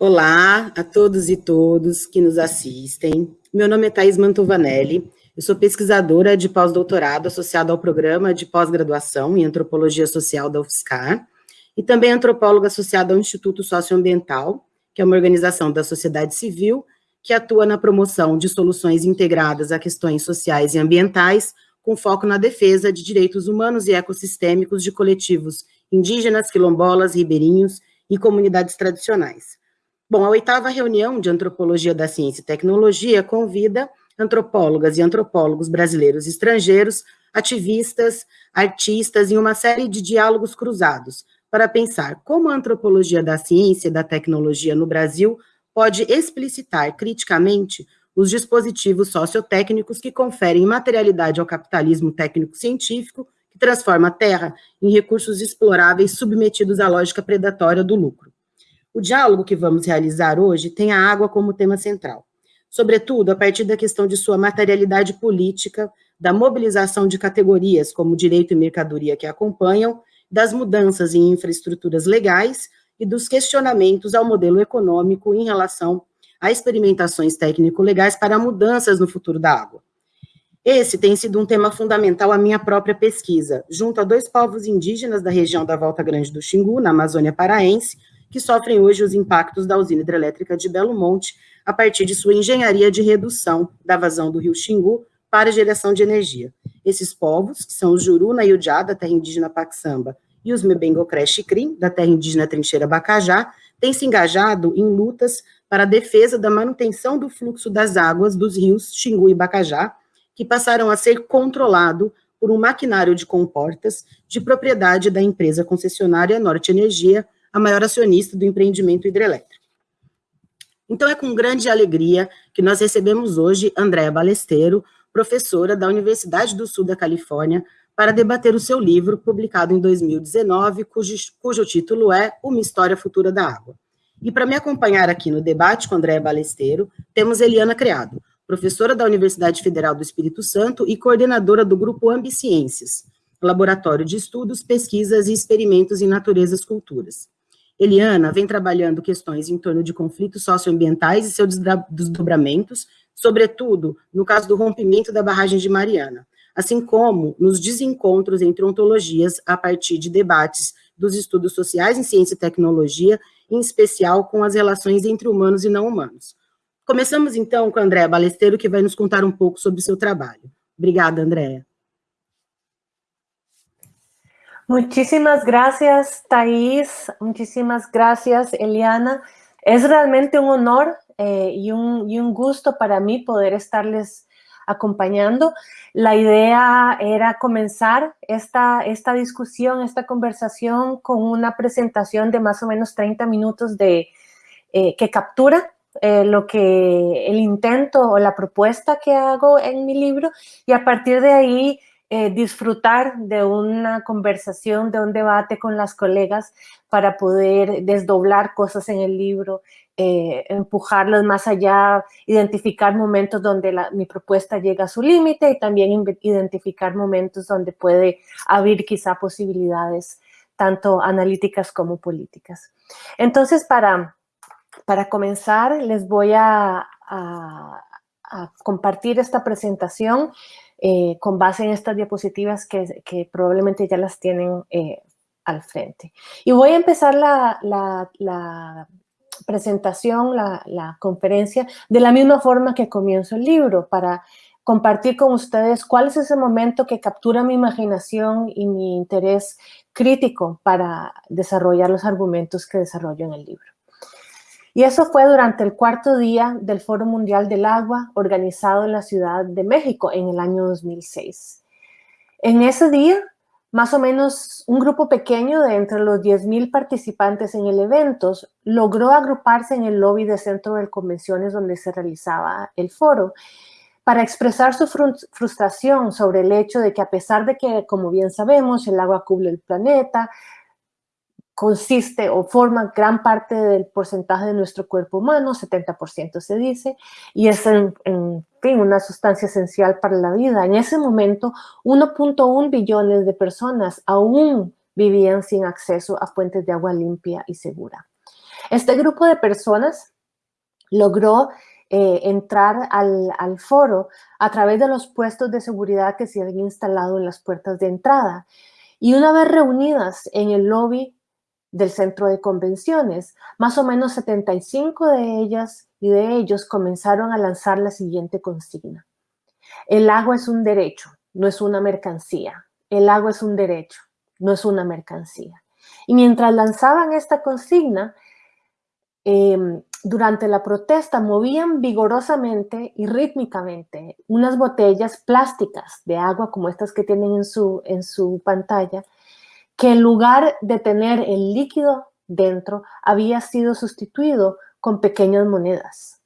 Olá a todos e todos que nos assistem. Meu nome é Thais Mantovanelli, eu sou pesquisadora de pós-doutorado associada ao programa de pós-graduação em Antropologia Social da UFSCar e também antropóloga associada ao Instituto Socioambiental, que é uma organização da sociedade civil que atua na promoção de soluções integradas a questões sociais e ambientais, com foco na defesa de direitos humanos e ecossistêmicos de coletivos indígenas, quilombolas, ribeirinhos e comunidades tradicionais. Bom, a oitava reunião de Antropologia da Ciência e Tecnologia convida antropólogas e antropólogos brasileiros e estrangeiros, ativistas, artistas, em uma série de diálogos cruzados, para pensar como a antropologia da ciência e da tecnologia no Brasil pode explicitar criticamente os dispositivos sociotécnicos que conferem materialidade ao capitalismo técnico-científico, que transforma a terra em recursos exploráveis submetidos à lógica predatória do lucro. O diálogo que vamos realizar hoje tem a água como tema central, sobretudo a partir da questão de sua materialidade política, da mobilização de categorias como direito e mercadoria que acompanham, das mudanças em infraestruturas legais e dos questionamentos ao modelo econômico em relação a experimentações técnico-legais para mudanças no futuro da água. Esse tem sido um tema fundamental à minha própria pesquisa, junto a dois povos indígenas da região da Volta Grande do Xingu, na Amazônia Paraense, que sofrem hoje os impactos da usina hidrelétrica de Belo Monte, a partir de sua engenharia de redução da vazão do rio Xingu para geração de energia. Esses povos, que são os Juruna e Udiá, da terra indígena Paxamba, e os Mebengocré Xicrim, da terra indígena Trincheira Bacajá, têm se engajado em lutas para a defesa da manutenção do fluxo das águas dos rios Xingu e Bacajá, que passaram a ser controlado por um maquinário de comportas de propriedade da empresa concessionária Norte Energia, a maior acionista do empreendimento hidrelétrico. Então, é com grande alegria que nós recebemos hoje Andréa Balesteiro, professora da Universidade do Sul da Califórnia, para debater o seu livro, publicado em 2019, cujo, cujo título é Uma História Futura da Água. E para me acompanhar aqui no debate com Andréa Balesteiro, temos Eliana Criado, professora da Universidade Federal do Espírito Santo e coordenadora do Grupo Ambiciências, Laboratório de Estudos, Pesquisas e Experimentos em Naturezas Culturas. Eliana vem trabalhando questões em torno de conflitos socioambientais e seus desdobramentos, sobretudo no caso do rompimento da barragem de Mariana, assim como nos desencontros entre ontologias a partir de debates dos estudos sociais em ciência e tecnologia, em especial com as relações entre humanos e não humanos. Começamos então com a Andréa Balesteiro, que vai nos contar um pouco sobre o seu trabalho. Obrigada, Andréa. Muchísimas gracias, Thais. Muchísimas gracias, Eliana. Es realmente un honor eh, y, un, y, un, gusto para mí poder estarles acompañando. La idea era comenzar esta, esta discusión, esta conversación con una presentación de más o menos 30 minutos de, eh, que captura eh, lo que el intento o la propuesta que hago en mi libro y a partir de ahí eh, disfrutar de una conversación, de un debate con las colegas para poder desdoblar cosas en el libro, eh, empujarlos más allá, identificar momentos donde mi propuesta llega a su límite y también identificar momentos donde puede abrir quizá posibilidades tanto analíticas como políticas. Entonces, para, para comenzar, les voy a, a compartir esta presentación eh, con base en estas diapositivas que, probablemente ya las tienen eh, al frente. Y voy a empezar la, presentación, la, conferencia, de la misma forma que comienzo el libro, para compartir con ustedes cuál es ese momento que captura mi imaginación y mi interés crítico para desarrollar los argumentos que desarrollo en el libro. Y eso fue durante el cuarto día del Foro Mundial del Agua organizado en la Ciudad de México en el año 2006. En ese día, más o menos un grupo pequeño de entre los 10.000 participantes en el evento logró agruparse en el lobby de centro de convenciones donde se realizaba el foro para expresar su frustración sobre el hecho de que a pesar de que, como bien sabemos, el agua cubre el planeta, consiste o forma gran parte del porcentaje de nuestro cuerpo humano, 70% se dice, y es en, fin una sustancia esencial para la vida. En ese momento, 1.1 billones de personas aún vivían sin acceso a fuentes de agua limpia y segura. Este grupo de personas logró eh, entrar al, al, foro a través de los puestos de seguridad que se habían instalado en las puertas de entrada. Y una vez reunidas en el lobby del centro de convenciones, más o menos 75 de ellas y de ellos comenzaron a lanzar la siguiente consigna. El agua es un derecho, no es una mercancía. El agua es un derecho, no es una mercancía. Y mientras lanzaban esta consigna, em, durante la protesta movían vigorosamente y rítmicamente unas botellas plásticas de agua como estas que tienen en su, en su pantalla, que en lugar de tener el líquido dentro, había sido sustituido con pequeñas monedas.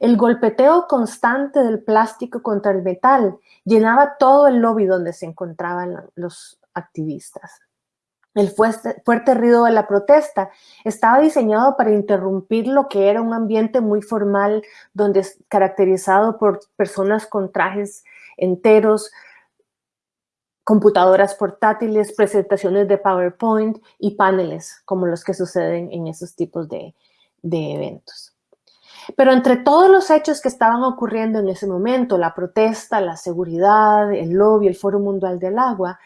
El golpeteo constante del plástico contra el metal llenaba todo el lobby donde se encontraban los activistas. El fuerte, ruido de la protesta estaba diseñado para interrumpir lo que era un ambiente muy formal, donde caracterizado por personas con trajes enteros, computadoras portátiles, presentaciones de PowerPoint y paneles, como los que suceden en esos tipos de, eventos. Pero entre todos los hechos que estaban ocurriendo en ese momento, la protesta, la seguridad, el lobby, el Foro Mundial del Agua,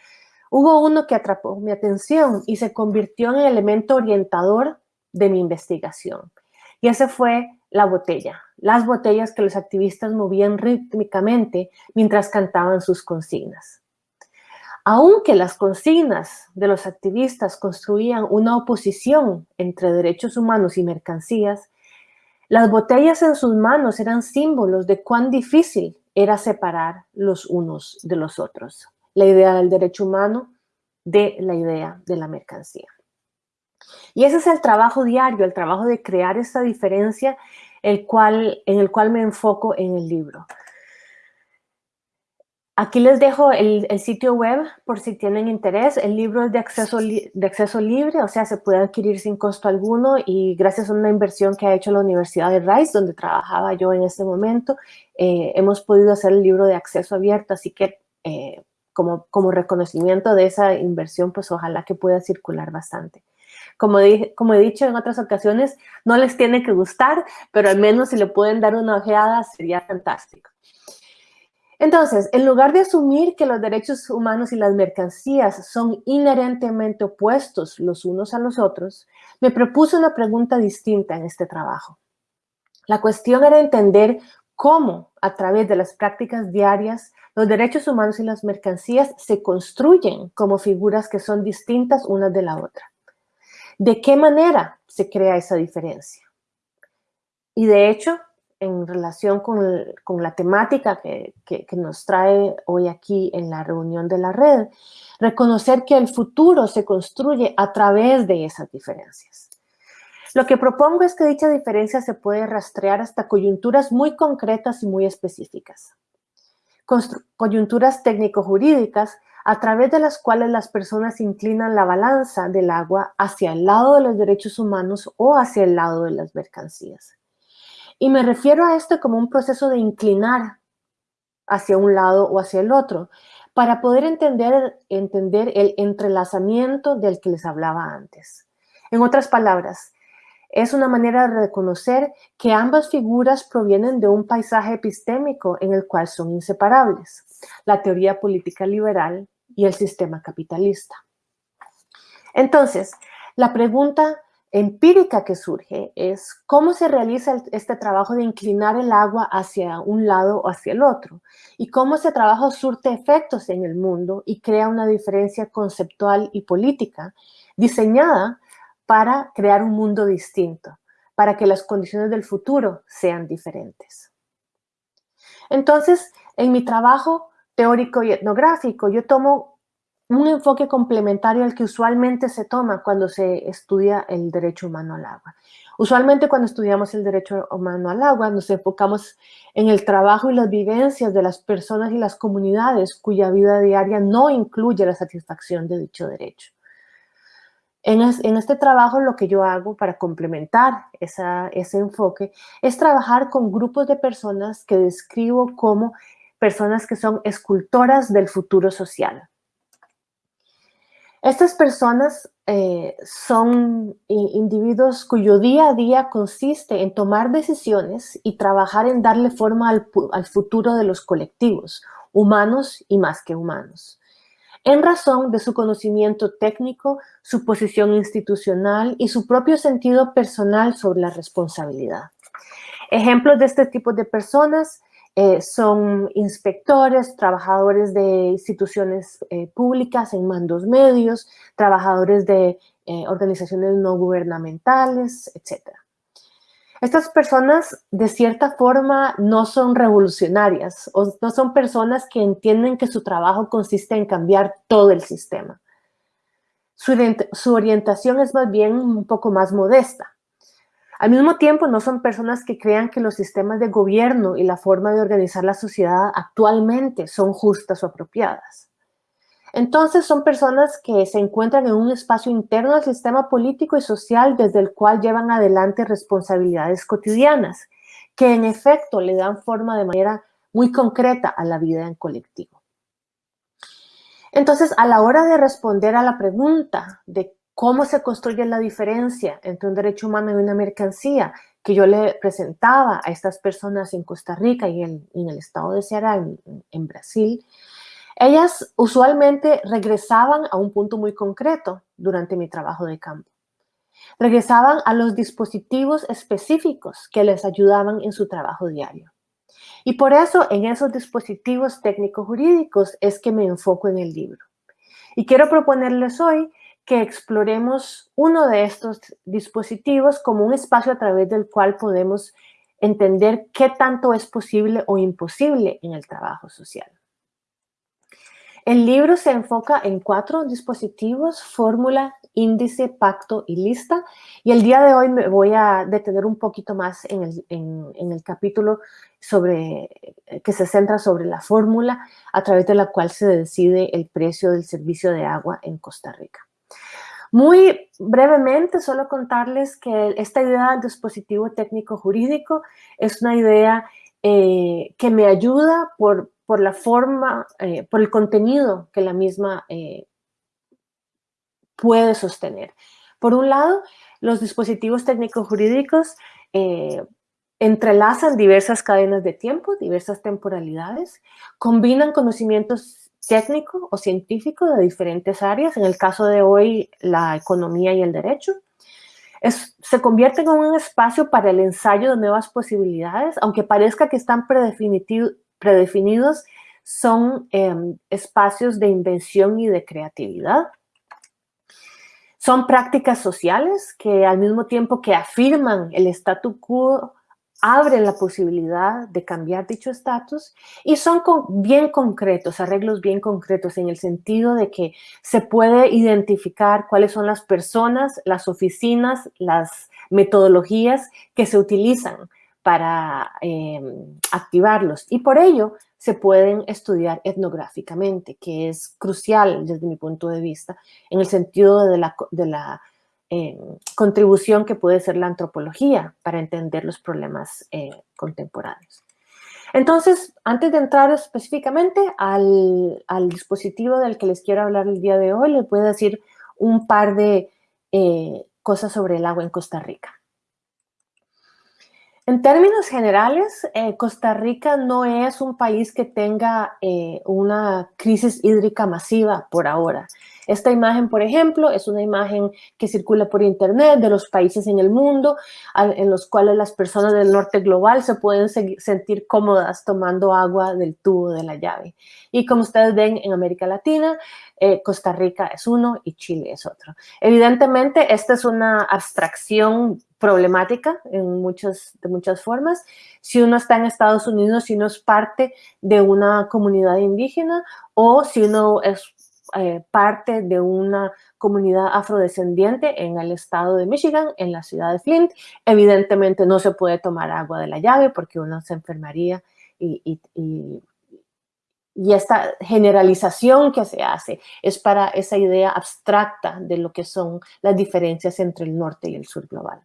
Hubo uno que atrapó mi atención y se convirtió en el elemento orientador de mi investigación. Y ese fue la botella, las botellas que los activistas movían rítmicamente mientras cantaban sus consignas. Aunque las consignas de los activistas construían una oposición entre derechos humanos y mercancías, las botellas en sus manos eran símbolos de cuán difícil era separar los unos de los otros la idea del derecho humano de la idea de la mercancía. Y ese es el trabajo diario, el trabajo de crear esa diferencia el cual, en el cual me enfoco en el libro. Aquí les dejo el, sitio web por si tienen interés. El libro es de acceso, de acceso libre, o sea, se puede adquirir sin costo alguno y gracias a una inversión que ha hecho la Universidad de Rice, donde trabajaba yo en este momento, eh, hemos podido hacer el libro de acceso abierto, así que eh, como, reconocimiento de esa inversión, pues ojalá que pueda circular bastante. Como, como he dicho en otras ocasiones, no les tiene que gustar, pero al menos si le pueden dar una ojeada sería fantástico. Entonces, en lugar de asumir que los derechos humanos y las mercancías son inherentemente opuestos los unos a los otros, me propuse una pregunta distinta en este trabajo. La cuestión era entender cómo, a través de las prácticas diarias, los derechos humanos y las mercancías se construyen como figuras que son distintas unas de la otra. ¿De qué manera se crea esa diferencia? Y de hecho, en relación con, la temática que, que, nos trae hoy aquí en la reunión de la red, reconocer que el futuro se construye a través de esas diferencias. Lo que propongo es que dicha diferencia se puede rastrear hasta coyunturas muy concretas y muy específicas coyunturas técnico-jurídicas a través de las cuales las personas inclinan la balanza del agua hacia el lado de los derechos humanos o hacia el lado de las mercancías. Y me refiero a esto como un proceso de inclinar hacia un lado o hacia el otro, para poder entender, entender el entrelazamiento del que les hablaba antes. En otras palabras, es una manera de reconocer que ambas figuras provienen de un paisaje epistémico en el cual son inseparables, la teoría política liberal y el sistema capitalista. Entonces, la pregunta empírica que surge es cómo se realiza este trabajo de inclinar el agua hacia un lado o hacia el otro y cómo ese trabajo surte efectos en el mundo y crea una diferencia conceptual y política diseñada para crear un mundo distinto, para que las condiciones del futuro sean diferentes. Entonces, en mi trabajo teórico y etnográfico, yo tomo un enfoque complementario al que usualmente se toma cuando se estudia el derecho humano al agua. Usualmente cuando estudiamos el derecho humano al agua nos enfocamos en el trabajo y las vivencias de las personas y las comunidades cuya vida diaria no incluye la satisfacción de dicho derecho. En, este trabajo lo que yo hago para complementar ese enfoque es trabajar con grupos de personas que describo como personas que son escultoras del futuro social. Estas personas eh, son individuos cuyo día a día consiste en tomar decisiones y trabajar en darle forma al, al futuro de los colectivos, humanos y más que humanos en razón de su conocimiento técnico, su posición institucional y su propio sentido personal sobre la responsabilidad. Ejemplos de este tipo de personas eh, son inspectores, trabajadores de instituciones eh, públicas en mandos medios, trabajadores de eh, organizaciones no gubernamentales, etc. Estas personas de cierta forma no son revolucionarias o no son personas que entienden que su trabajo consiste en cambiar todo el sistema. su orientación es más bien un poco más modesta. Al mismo tiempo, no son personas que crean que los sistemas de gobierno y la forma de organizar la sociedad actualmente son justas o apropiadas. Entonces, son personas que se encuentran en un espacio interno del sistema político y social desde el cual llevan adelante responsabilidades cotidianas, que en efecto le dan forma de manera muy concreta a la vida en colectivo. Entonces, a la hora de responder a la pregunta de cómo se construye la diferencia entre un derecho humano y una mercancía que yo le presentaba a estas personas en Costa Rica y en, el estado de Ceará, en, Brasil, ellas usualmente regresaban a un punto muy concreto durante mi trabajo de campo. Regresaban a los dispositivos específicos que les ayudaban en su trabajo diario. Y por eso en esos dispositivos técnico-jurídicos es que me enfoco en el libro. Y quiero proponerles hoy que exploremos uno de estos dispositivos como un espacio a través del cual podemos entender qué tanto es posible o imposible en el trabajo social. El libro se enfoca en cuatro dispositivos, fórmula, índice, pacto y lista. Y el día de hoy me voy a detener un poquito más en el, capítulo sobre, que se centra sobre la fórmula a través de la cual se decide el precio del servicio de agua en Costa Rica. Muy brevemente, solo contarles que esta idea del dispositivo técnico jurídico es una idea eh, que me ayuda por, por la forma, eh, por el contenido que la misma eh, puede sostener. Por un lado, los dispositivos técnico-jurídicos entrelazan diversas cadenas de tiempo, diversas temporalidades, combinan conocimientos técnico o científico de diferentes áreas, en el caso de hoy la economía y el derecho. se convierte en un espacio para el ensayo de nuevas posibilidades, aunque parezca que están predefinidos, son em, espacios de invención y de creatividad. Son prácticas sociales que al mismo tiempo que afirman el statu quo abren la posibilidad de cambiar dicho estatus y son bien concretos, arreglos bien concretos en el sentido de que se puede identificar cuáles son las personas, las oficinas, las metodologías que se utilizan para em, activarlos. Y por ello se pueden estudiar etnográficamente, que es crucial desde mi punto de vista en el sentido de la eh, contribución que puede ser la antropología para entender los problemas eh, contemporáneos. Entonces, antes de entrar específicamente al, dispositivo del que les quiero hablar el día de hoy, les voy a decir un par de eh, cosas sobre el agua en Costa Rica. En términos generales, Costa Rica no es un país que tenga una crisis hídrica masiva por ahora. Esta imagen, por ejemplo, es una imagen que circula por internet de los países en el mundo en los cuales las personas del norte global se pueden sentir cómodas tomando agua del tubo de la llave. Y como ustedes ven en América Latina, eh, Costa Rica es uno y Chile es otro. Evidentemente, esta es una abstracción problemática en muchas, de muchas formas. Si uno está en Estados Unidos, si uno es parte de una comunidad indígena o si uno es eh, parte de una comunidad afrodescendiente en el estado de Michigan, en la ciudad de Flint. Evidentemente no se puede tomar agua de la llave porque uno se enfermaría y, y, esta generalización que se hace es para esa idea abstracta de lo que son las diferencias entre el norte y el sur global.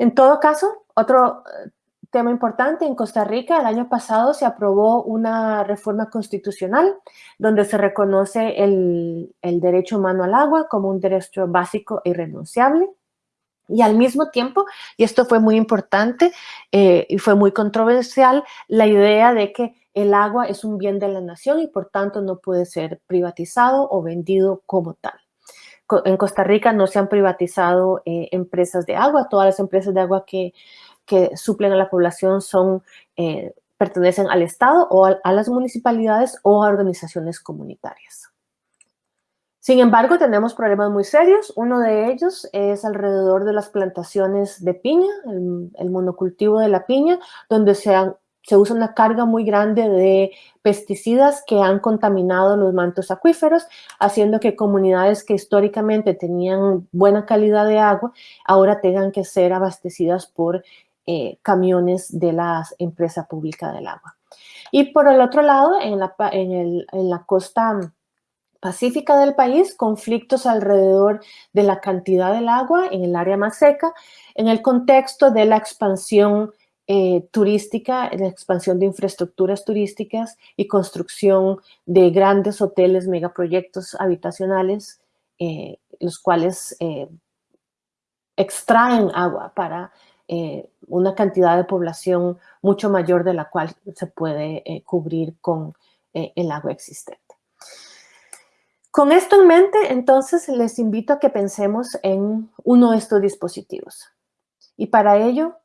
En todo caso, otro tema importante, en Costa Rica el año pasado se aprobó una reforma constitucional donde se reconoce el, derecho humano al agua como un derecho básico e irrenunciable. Y al mismo tiempo, y esto fue muy importante eh, y fue muy controversial, la idea de que el agua es un bien de la nación y por tanto no puede ser privatizado o vendido como tal. En Costa Rica no se han privatizado eh, empresas de agua, todas las empresas de agua que que suplen a la población son, eh, pertenecen al Estado o a, las municipalidades o a organizaciones comunitarias. Sin embargo, tenemos problemas muy serios. Uno de ellos es alrededor de las plantaciones de piña, el, monocultivo de la piña, donde se, se, usa una carga muy grande de pesticidas que han contaminado los mantos acuíferos, haciendo que comunidades que históricamente tenían buena calidad de agua, ahora tengan que ser abastecidas por eh, camiones de la empresa pública del agua. Y por el otro lado, en la, en, la costa pacífica del país, conflictos alrededor de la cantidad del agua en el área más seca, en el contexto de la expansión eh, turística, la expansión de infraestructuras turísticas y construcción de grandes hoteles, megaproyectos habitacionales, eh, los cuales extraen agua para eh, una cantidad de población mucho mayor de la cual se puede eh, cubrir con eh, el agua existente. Con esto en mente, entonces, les invito a que pensemos en uno de estos dispositivos. Y para ello,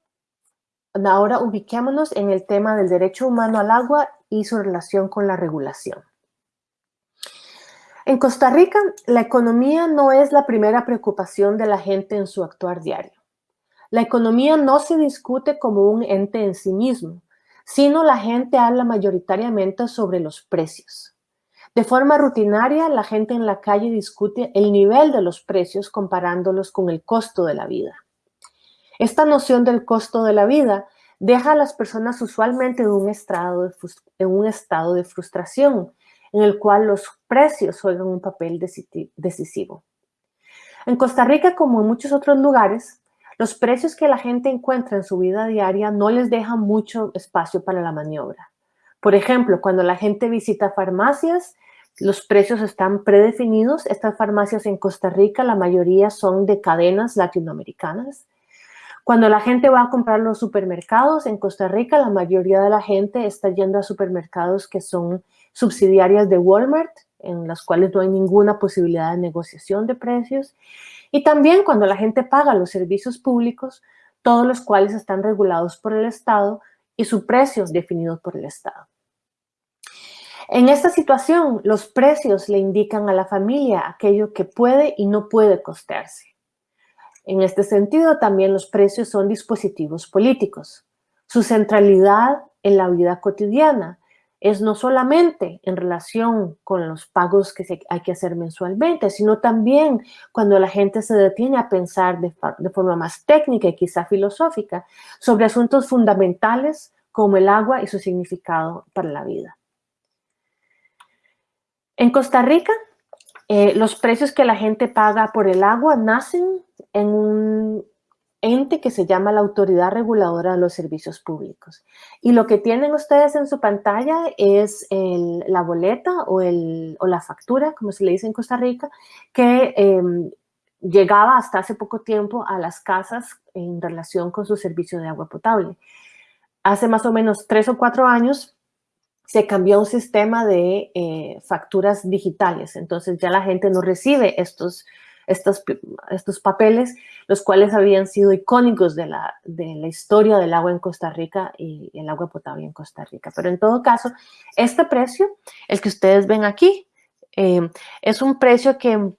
ahora ubiquémonos en el tema del derecho humano al agua y su relación con la regulación. En Costa Rica, la economía no es la primera preocupación de la gente en su actuar diario. La economía no se discute como un ente en sí mismo, sino la gente habla mayoritariamente sobre los precios. De forma rutinaria, la gente en la calle discute el nivel de los precios comparándolos con el costo de la vida. Esta noción del costo de la vida deja a las personas usualmente en un estado de, frustración, en el cual los precios juegan un papel decisivo. En Costa Rica, como en muchos otros lugares, los precios que la gente encuentra en su vida diaria no les dejan mucho espacio para la maniobra. Por ejemplo, cuando la gente visita farmacias, los precios están predefinidos. Estas farmacias en Costa Rica, la mayoría son de cadenas latinoamericanas. Cuando la gente va a comprar los supermercados en Costa Rica, la mayoría de la gente está yendo a supermercados que son subsidiarias de Walmart, en las cuales no hay ninguna posibilidad de negociación de precios. Y también cuando la gente paga los servicios públicos, todos los cuales están regulados por el Estado y su precio es definido por el Estado. En esta situación, los precios le indican a la familia aquello que puede y no puede costearse. En este sentido, también los precios son dispositivos políticos. Su centralidad en la vida cotidiana es no solamente en relación con los pagos que hay que hacer mensualmente, sino también cuando la gente se detiene a pensar de, forma más técnica y quizá filosófica sobre asuntos fundamentales como el agua y su significado para la vida. En Costa Rica, eh, los precios que la gente paga por el agua nacen en un ente que se llama la Autoridad Reguladora de los Servicios Públicos. Y lo que tienen ustedes en su pantalla es la boleta o, la factura, como se le dice en Costa Rica, que em, llegaba hasta hace poco tiempo a las casas en relación con su servicio de agua potable. Hace más o menos tres o cuatro años se cambió un sistema de eh, facturas digitales, entonces ya la gente no recibe estos estos, estos papeles, los cuales habían sido icónicos de la, de la historia del agua en Costa Rica y el agua potable en Costa Rica. Pero en todo caso, este precio, el que ustedes ven aquí, eh, es un precio que,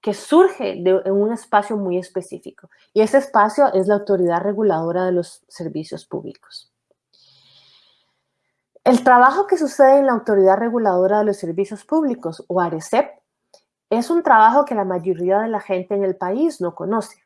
que surge de, en un espacio muy específico. Y ese espacio es la Autoridad Reguladora de los Servicios Públicos. El trabajo que sucede en la Autoridad Reguladora de los Servicios Públicos, o ARECEP, es un trabajo que la mayoría de la gente en el país no conoce.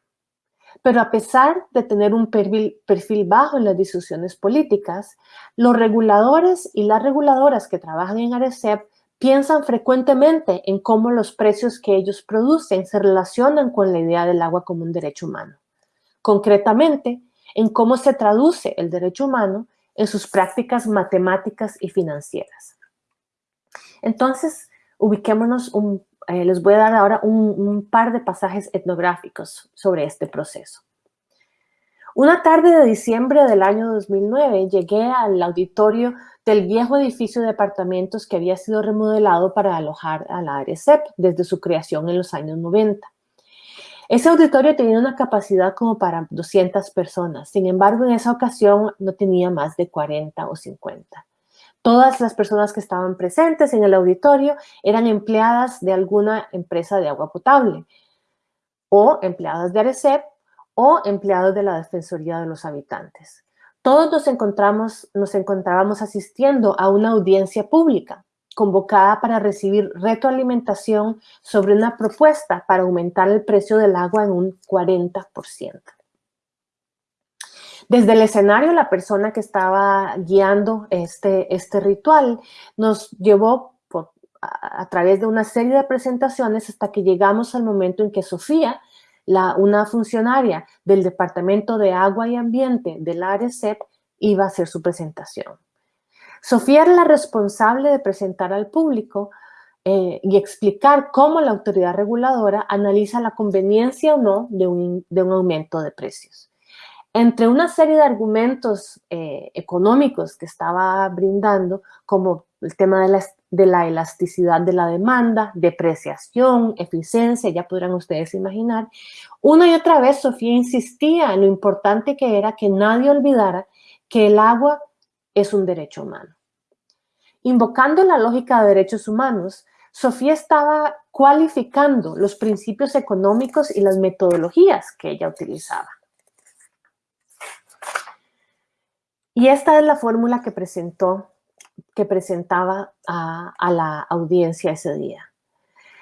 Pero a pesar de tener un perfil, bajo en las discusiones políticas, los reguladores y las reguladoras que trabajan en ARECEP piensan frecuentemente en cómo los precios que ellos producen se relacionan con la idea del agua como un derecho humano. Concretamente, en cómo se traduce el derecho humano en sus prácticas matemáticas y financieras. Entonces, ubiquémonos, eh, les voy a dar ahora un par de pasajes etnográficos sobre este proceso. Una tarde de diciembre del año 2009 llegué al auditorio del viejo edificio de apartamentos que había sido remodelado para alojar a la ARECEP desde su creación en los años 90. Ese auditorio tenía una capacidad como para 200 personas, sin embargo en esa ocasión no tenía más de 40 o 50. Todas las personas que estaban presentes en el auditorio eran empleadas de alguna empresa de agua potable o empleadas de ARECEP o empleados de la Defensoría de los Habitantes. Todos nos, encontramos, nos encontrábamos asistiendo a una audiencia pública convocada para recibir retroalimentación sobre una propuesta para aumentar el precio del agua en un 40%. Desde el escenario, la persona que estaba guiando este, este ritual nos llevó a, través de una serie de presentaciones hasta que llegamos al momento en que Sofía una funcionaria del Departamento de Agua y Ambiente del ARECEP iba a hacer su presentación. Sofía era la responsable de presentar al público eh, y explicar cómo la autoridad reguladora analiza la conveniencia o no de un, aumento de precios. Entre una serie de argumentos eh, económicos que estaba brindando, como el tema de la de la elasticidad de la demanda, depreciación, eficiencia, ya podrán ustedes imaginar. Una y otra vez Sofía insistía en lo importante que era que nadie olvidara que el agua es un derecho humano. Invocando la lógica de derechos humanos, Sofía estaba cualificando los principios económicos y las metodologías que ella utilizaba. Y esta es la fórmula que presentó que presentaba a, la audiencia ese día.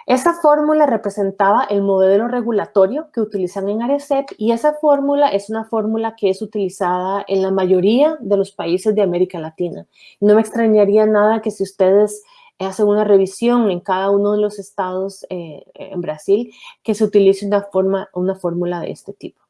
Esa fórmula representaba el modelo regulatorio que utilizan en ARECEP y esa fórmula es una fórmula que es utilizada en la mayoría de los países de América Latina. No me extrañaría nada que si ustedes hacen una revisión en cada uno de los estados eh, en Brasil, que se utilice una, forma, una fórmula de este tipo.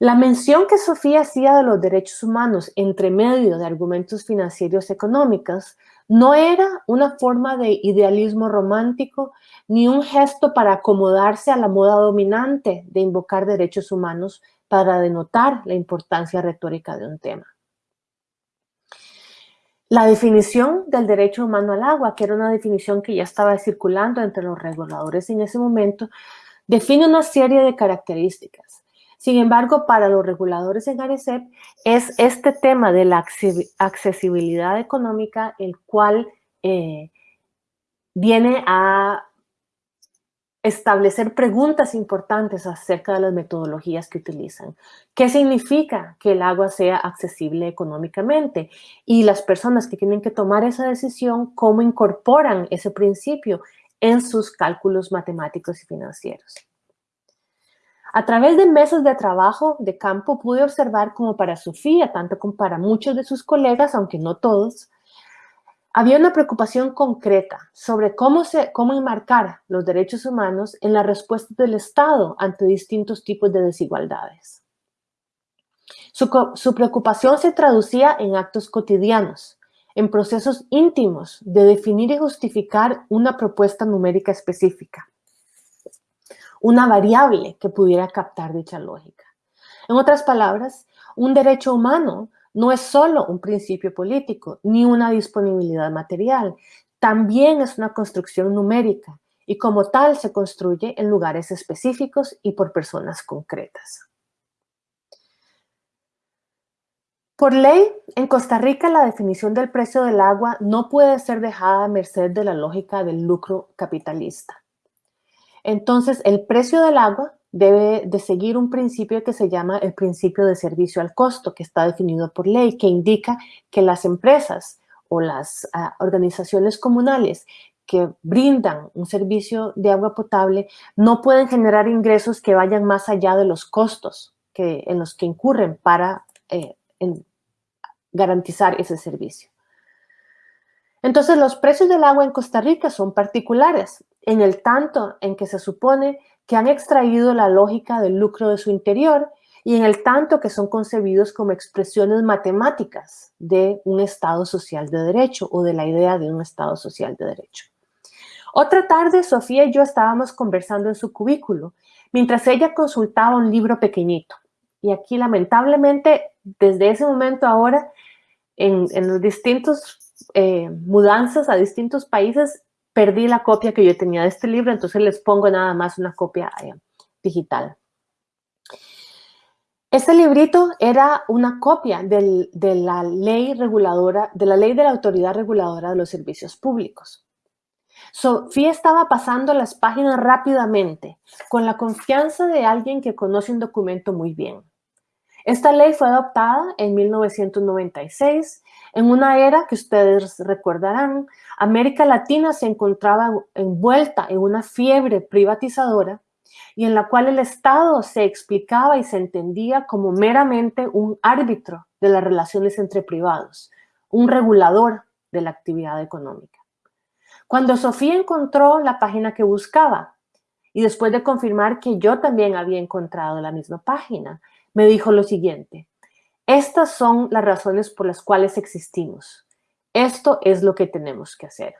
La mención que Sofía hacía de los derechos humanos entre medio de argumentos financieros económicos no era una forma de idealismo romántico ni un gesto para acomodarse a la moda dominante de invocar derechos humanos para denotar la importancia retórica de un tema. La definición del derecho humano al agua, que era una definición que ya estaba circulando entre los reguladores en ese momento, define una serie de características sin embargo, para los reguladores en ARECEP es este tema de la accesibilidad económica el cual eh, viene a establecer preguntas importantes acerca de las metodologías que utilizan. ¿Qué significa que el agua sea accesible económicamente? Y las personas que tienen que tomar esa decisión, ¿cómo incorporan ese principio en sus cálculos matemáticos y financieros? A través de meses de trabajo de campo pude observar como para Sofía, tanto como para muchos de sus colegas, aunque no todos, había una preocupación concreta sobre cómo, se, cómo enmarcar los derechos humanos en la respuesta del Estado ante distintos tipos de desigualdades. Su, su preocupación se traducía en actos cotidianos, en procesos íntimos de definir y justificar una propuesta numérica específica una variable que pudiera captar dicha lógica. En otras palabras, un derecho humano no es solo un principio político ni una disponibilidad material, también es una construcción numérica y como tal se construye en lugares específicos y por personas concretas. Por ley, en Costa Rica la definición del precio del agua no puede ser dejada a merced de la lógica del lucro capitalista. Entonces, el precio del agua debe de seguir un principio que se llama el principio de servicio al costo, que está definido por ley, que indica que las empresas o las ah, organizaciones comunales que brindan un servicio de agua potable no pueden generar ingresos que vayan más allá de los costos que, en los que incurren para eh, garantizar ese servicio. Entonces, los precios del agua en Costa Rica son particulares en el tanto en que se supone que han extraído la lógica del lucro de su interior y en el tanto que son concebidos como expresiones matemáticas de un Estado social de derecho o de la idea de un Estado social de derecho. Otra tarde, Sofía y yo estábamos conversando en su cubículo, mientras ella consultaba un libro pequeñito. Y aquí, lamentablemente, desde ese momento ahora, en, los distintos eh, mudanzas a distintos países, perdí la copia que yo tenía de este libro, entonces les pongo nada más una copia eh, digital. Este librito era una copia de la ley reguladora, de la ley de la autoridad reguladora de los servicios públicos. Sofía estaba pasando las páginas rápidamente, con la confianza de alguien que conoce un documento muy bien. Esta ley fue adoptada en 1996, en una era que ustedes recordarán, América Latina se encontraba envuelta en una fiebre privatizadora y en la cual el Estado se explicaba y se entendía como meramente un árbitro de las relaciones entre privados, un regulador de la actividad económica. Cuando Sofía encontró la página que buscaba y después de confirmar que yo también había encontrado la misma página, me dijo lo siguiente, estas son las razones por las cuales existimos. Esto es lo que tenemos que hacer.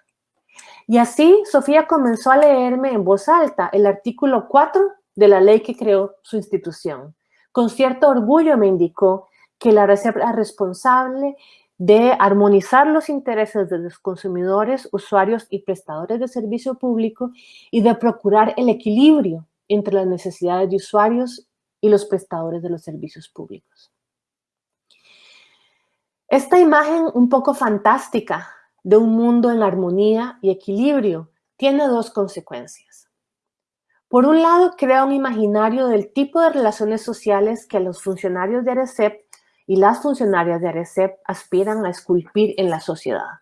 Y así Sofía comenzó a leerme en voz alta el artículo 4 de la ley que creó su institución. Con cierto orgullo me indicó que la reserva responsable de armonizar los intereses de los consumidores, usuarios y prestadores de servicio público y de procurar el equilibrio entre las necesidades de usuarios y los prestadores de los servicios públicos. Esta imagen un poco fantástica de un mundo en armonía y equilibrio tiene dos consecuencias. Por un lado, crea un imaginario del tipo de relaciones sociales que los funcionarios de ARECEP y las funcionarias de ARECEP aspiran a esculpir en la sociedad.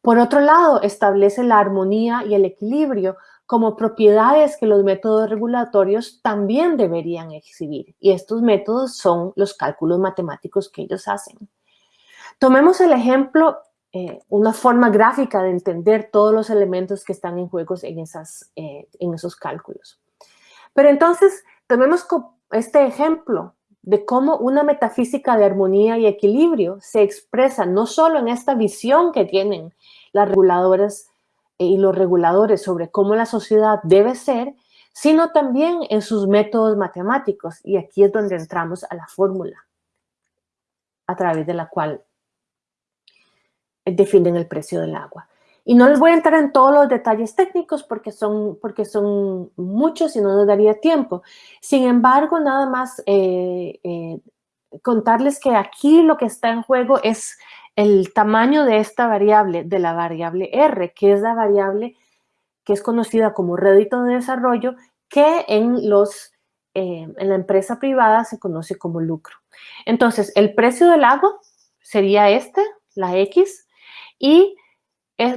Por otro lado, establece la armonía y el equilibrio como propiedades que los métodos regulatorios también deberían exhibir. Y estos métodos son los cálculos matemáticos que ellos hacen. Tomemos el ejemplo eh, una forma gráfica de entender todos los elementos que están en juego en, esas, eh, en esos cálculos. Pero entonces, tomemos este ejemplo de cómo una metafísica de armonía y equilibrio se expresa no solo en esta visión que tienen las reguladoras eh, y los reguladores sobre cómo la sociedad debe ser, sino también en sus métodos matemáticos. Y aquí es donde entramos a la fórmula a través de la cual definen el precio del agua. Y no les voy a entrar en todos los detalles técnicos porque son, porque son muchos y no nos daría tiempo. Sin embargo, nada más eh, eh, contarles que aquí lo que está en juego es el tamaño de esta variable, de la variable R, que es la variable que es conocida como rédito de desarrollo, que en, los, eh, en la empresa privada se conoce como lucro. Entonces, el precio del agua sería este, la X, y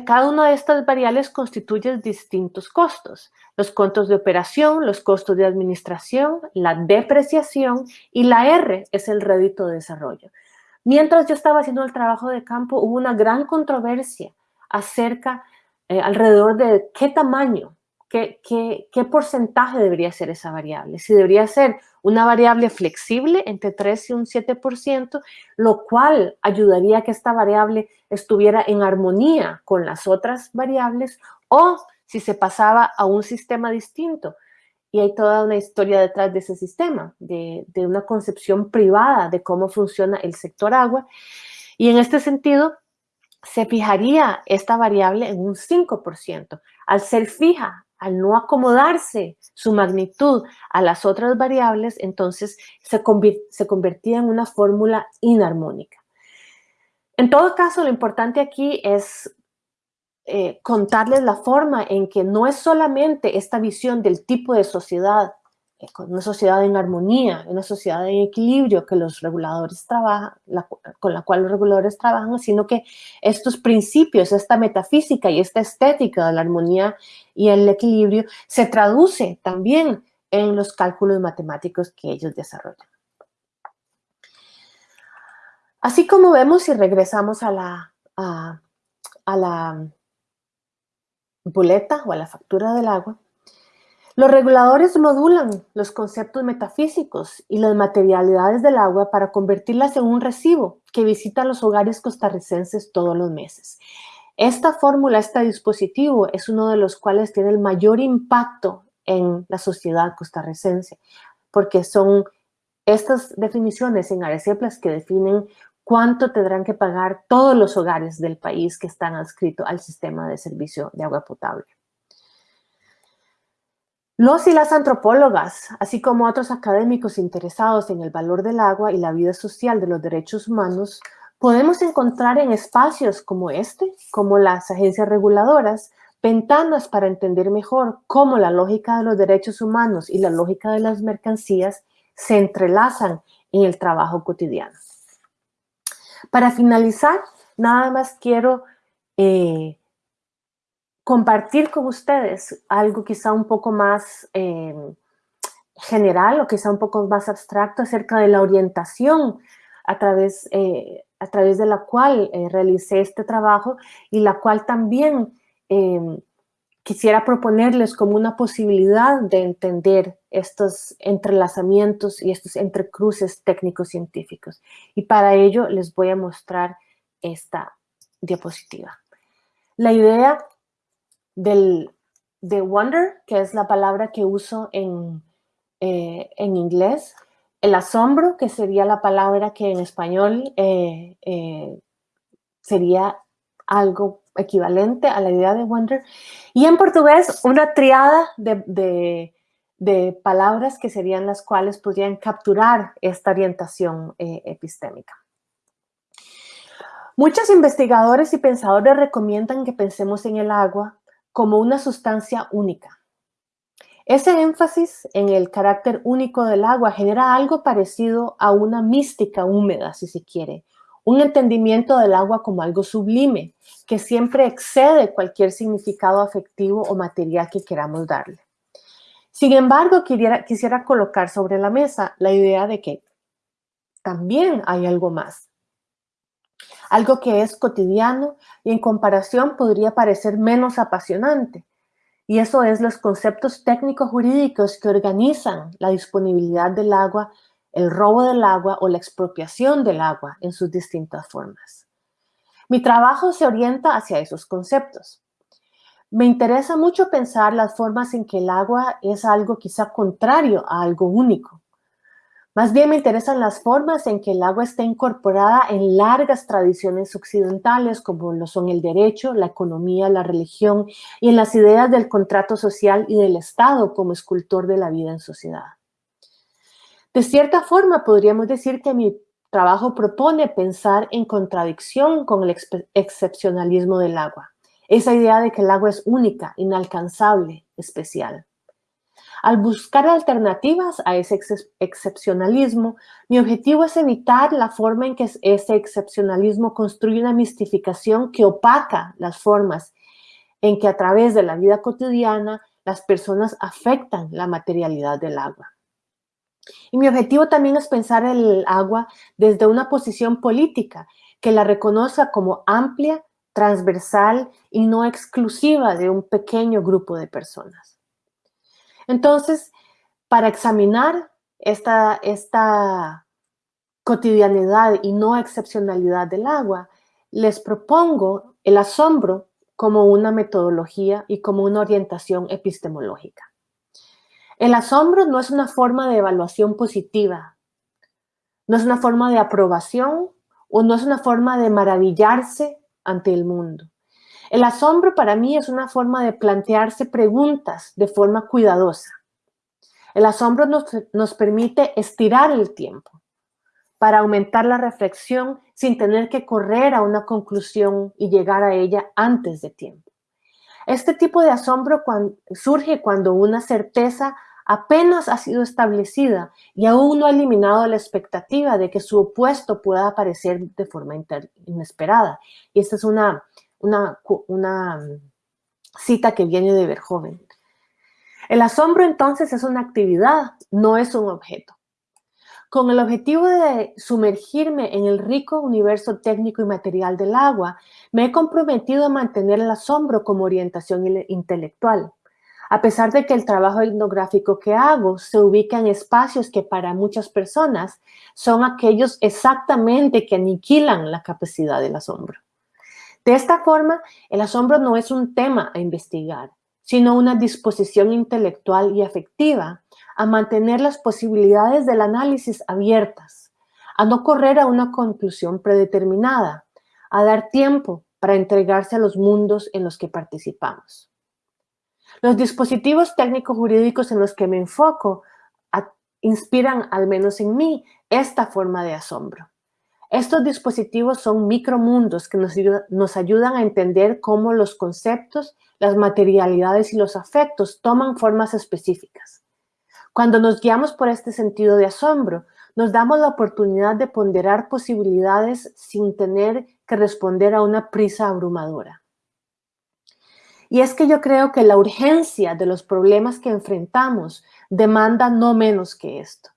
cada una de estas variables constituye distintos costos. Los costos de operación, los costos de administración, la depreciación y la R es el rédito de desarrollo. Mientras yo estaba haciendo el trabajo de campo, hubo una gran controversia acerca, eh, alrededor de qué tamaño ¿Qué, porcentaje debería ser esa variable? Si debería ser una variable flexible entre 3 y un 7%, lo cual ayudaría a que esta variable estuviera en armonía con las otras variables, o si se pasaba a un sistema distinto. Y hay toda una historia detrás de ese sistema, de, de una concepción privada de cómo funciona el sector agua. Y en este sentido, se fijaría esta variable en un 5%. Al ser fija al no acomodarse su magnitud a las otras variables, entonces se, convertía en una fórmula inarmónica. En todo caso, lo importante aquí es eh, contarles la forma en que no es solamente esta visión del tipo de sociedad una sociedad en armonía, una sociedad en equilibrio que los reguladores trabajan, con la cual los reguladores trabajan, sino que estos principios, esta metafísica y esta estética de la armonía y el equilibrio se traduce también en los cálculos matemáticos que ellos desarrollan. Así como vemos, si regresamos a la, a la boleta o a la factura del agua, Los reguladores modulan los conceptos metafísicos y las materialidades del agua para convertirlas en un recibo que visita los hogares costarricenses todos los meses. Esta fórmula, este dispositivo, es uno de los cuales tiene el mayor impacto en la sociedad costarricense, porque son estas definiciones en Areceplas que definen cuánto tendrán que pagar todos los hogares del país que están adscritos al sistema de servicio de agua potable. Los y las antropólogas, así como otros académicos interesados en el valor del agua y la vida social de los derechos humanos, podemos encontrar en espacios como este, como las agencias reguladoras, ventanas para entender mejor cómo la lógica de los derechos humanos y la lógica de las mercancías se entrelazan en el trabajo cotidiano. Para finalizar, nada más quiero eh, compartir con ustedes algo quizá un poco más eh, general o quizá un poco más abstracto acerca de la orientación a través, eh, a través de la cual realicé este trabajo y la cual también quisiera proponerles como una posibilidad de entender estos entrelazamientos y estos entrecruces técnicos científicos. Y para ello les voy a mostrar esta diapositiva. La idea del, de wonder, que es la palabra que uso en, eh, en inglés, el asombro, que sería la palabra que en español eh, eh, sería algo equivalente a la idea de wonder. Y en portugués, una triada de, palabras que serían las cuales podrían capturar esta orientación epistémica. Muchos investigadores y pensadores recomiendan que pensemos en el agua como una sustancia única. Ese énfasis en el carácter único del agua genera algo parecido a una mística húmeda, si se quiere, un entendimiento del agua como algo sublime, que siempre excede cualquier significado afectivo o material que queramos darle. Sin embargo, quisiera, quisiera colocar sobre la mesa la idea de que también hay algo más. Algo que es cotidiano y en comparación podría parecer menos apasionante. Y eso es los conceptos técnicos jurídicos que organizan la disponibilidad del agua el robo del agua o la expropiación del agua en sus distintas formas. Mi trabajo se orienta hacia esos conceptos. Me interesa mucho pensar las formas en que el agua es algo quizá contrario a algo único. Más bien me interesan las formas en que el agua está incorporada en largas tradiciones occidentales como lo son el derecho, la economía, la religión y en las ideas del contrato social y del Estado como escultor de la vida en sociedad. De cierta forma, podríamos decir que mi trabajo propone pensar en contradicción con el excepcionalismo del agua. Esa idea de que el agua es única, inalcanzable, especial. Al buscar alternativas a ese excepcionalismo, mi objetivo es evitar la forma en que ese excepcionalismo construye una mistificación que opaca las formas en que a través de la vida cotidiana las personas afectan la materialidad del agua. Y mi objetivo también es pensar el agua desde una posición política que la reconozca como amplia, transversal y no exclusiva de un pequeño grupo de personas. Entonces, para examinar esta, esta cotidianidad y no excepcionalidad del agua, les propongo el asombro como una metodología y como una orientación epistemológica. El asombro no es una forma de evaluación positiva, no es una forma de aprobación o no es una forma de maravillarse ante el mundo. El asombro para mí es una forma de plantearse preguntas de forma cuidadosa. El asombro nos, nos permite estirar el tiempo para aumentar la reflexión sin tener que correr a una conclusión y llegar a ella antes de tiempo. Este tipo de asombro surge cuando una certeza apenas ha sido establecida y aún no ha eliminado la expectativa de que su opuesto pueda aparecer de forma inesperada. Y esta es una, una, una cita que viene de Verhoeven. El asombro entonces es una actividad, no es un objeto. Con el objetivo de sumergirme en el rico universo técnico y material del agua, me he comprometido a mantener el asombro como orientación intelectual. a pesar de que el trabajo etnográfico que hago se ubica en espacios que para muchas personas son aquellos exactamente que aniquilan la capacidad del asombro. De esta forma, el asombro no es un tema a investigar, sino una disposición intelectual y afectiva a mantener las posibilidades del análisis abiertas, a no correr a una conclusión predeterminada, a dar tiempo para entregarse a los mundos en los que participamos. Los dispositivos técnico-jurídicos en los que me enfoco inspiran, al menos en mí, esta forma de asombro. Estos dispositivos son micromundos que nos, ayudan a entender cómo los conceptos, las materialidades y los afectos toman formas específicas. Cuando nos guiamos por este sentido de asombro, nos damos la oportunidad de ponderar posibilidades sin tener que responder a una prisa abrumadora. Y es que yo creo que la urgencia de los problemas que enfrentamos demanda no menos que esto.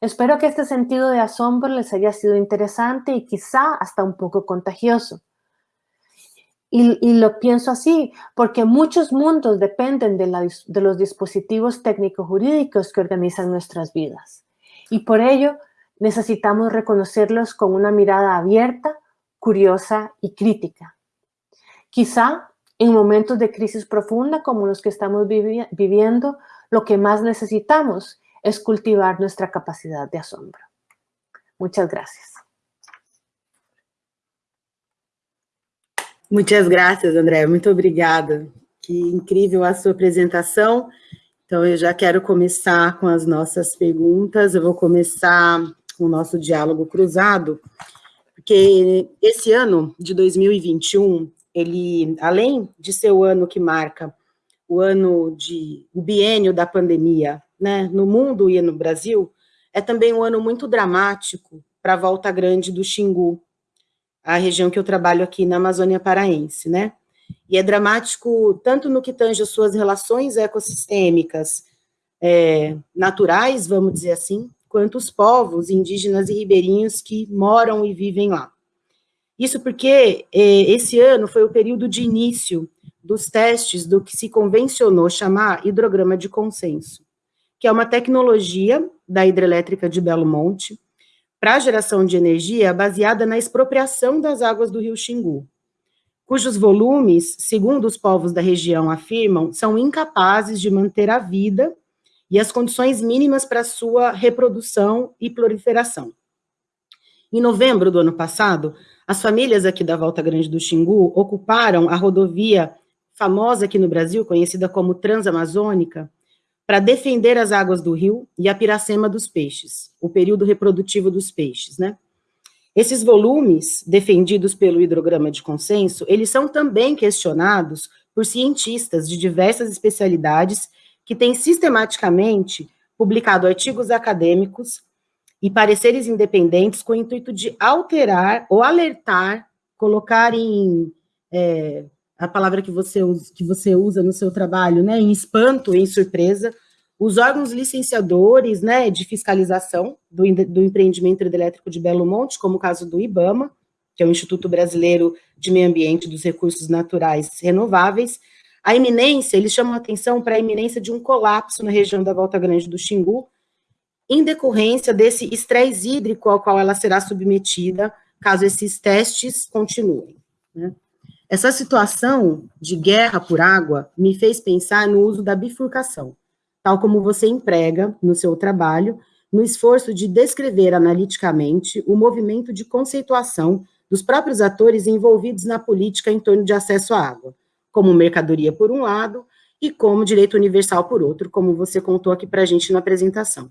Espero que este sentido de asombro les haya sido interesante y quizá hasta un poco contagioso. Y, lo pienso así, porque muchos mundos dependen de, los dispositivos técnico-jurídicos que organizan nuestras vidas. Y por ello necesitamos reconocerlos con una mirada abierta, curiosa y crítica. Quizá en momentos de crisis profunda como los que estamos viviendo, lo que más necesitamos es cultivar nuestra capacidad de asombro. Muchas gracias. Muchas gracias, André. Muito obrigada. Que incrível a sua apresentação. Então, eu já quero começar com as nossas perguntas. Eu vou começar o nosso diálogo cruzado, porque esse ano de 2021 ele, além de ser o ano que marca o ano de, o biênio da pandemia, né, no mundo e no Brasil, é também um ano muito dramático para a volta grande do Xingu, a região que eu trabalho aqui na Amazônia Paraense, né? E é dramático tanto no que tange as suas relações ecossistêmicas é, naturais, vamos dizer assim, quanto os povos indígenas e ribeirinhos que moram e vivem lá. Isso porque eh, esse ano foi o período de início dos testes do que se convencionou chamar hidrograma de consenso, que é uma tecnologia da hidrelétrica de Belo Monte para geração de energia baseada na expropriação das águas do rio Xingu, cujos volumes, segundo os povos da região afirmam, são incapazes de manter a vida e as condições mínimas para sua reprodução e proliferação. Em novembro do ano passado, as famílias aqui da Volta Grande do Xingu ocuparam a rodovia famosa aqui no Brasil, conhecida como Transamazônica, para defender as águas do rio e a piracema dos peixes, o período reprodutivo dos peixes, né? Esses volumes, defendidos pelo hidrograma de consenso, eles são também questionados por cientistas de diversas especialidades que têm sistematicamente publicado artigos acadêmicos e pareceres independentes com o intuito de alterar ou alertar, colocar em, é, a palavra que você, usa, que você usa no seu trabalho, né, em espanto, em surpresa, os órgãos licenciadores, né, de fiscalização do, do empreendimento hidrelétrico de Belo Monte, como o caso do IBAMA, que é o Instituto Brasileiro de Meio Ambiente dos Recursos Naturais Renováveis, a iminência, eles chamam a atenção para a iminência de um colapso na região da Volta Grande do Xingu, em decorrência desse estresse hídrico ao qual ela será submetida, caso esses testes continuem. Né? Essa situação de guerra por água me fez pensar no uso da bifurcação, tal como você emprega no seu trabalho, no esforço de descrever analiticamente o movimento de conceituação dos próprios atores envolvidos na política em torno de acesso à água, como mercadoria por um lado e como direito universal por outro, como você contou aqui para a gente na apresentação.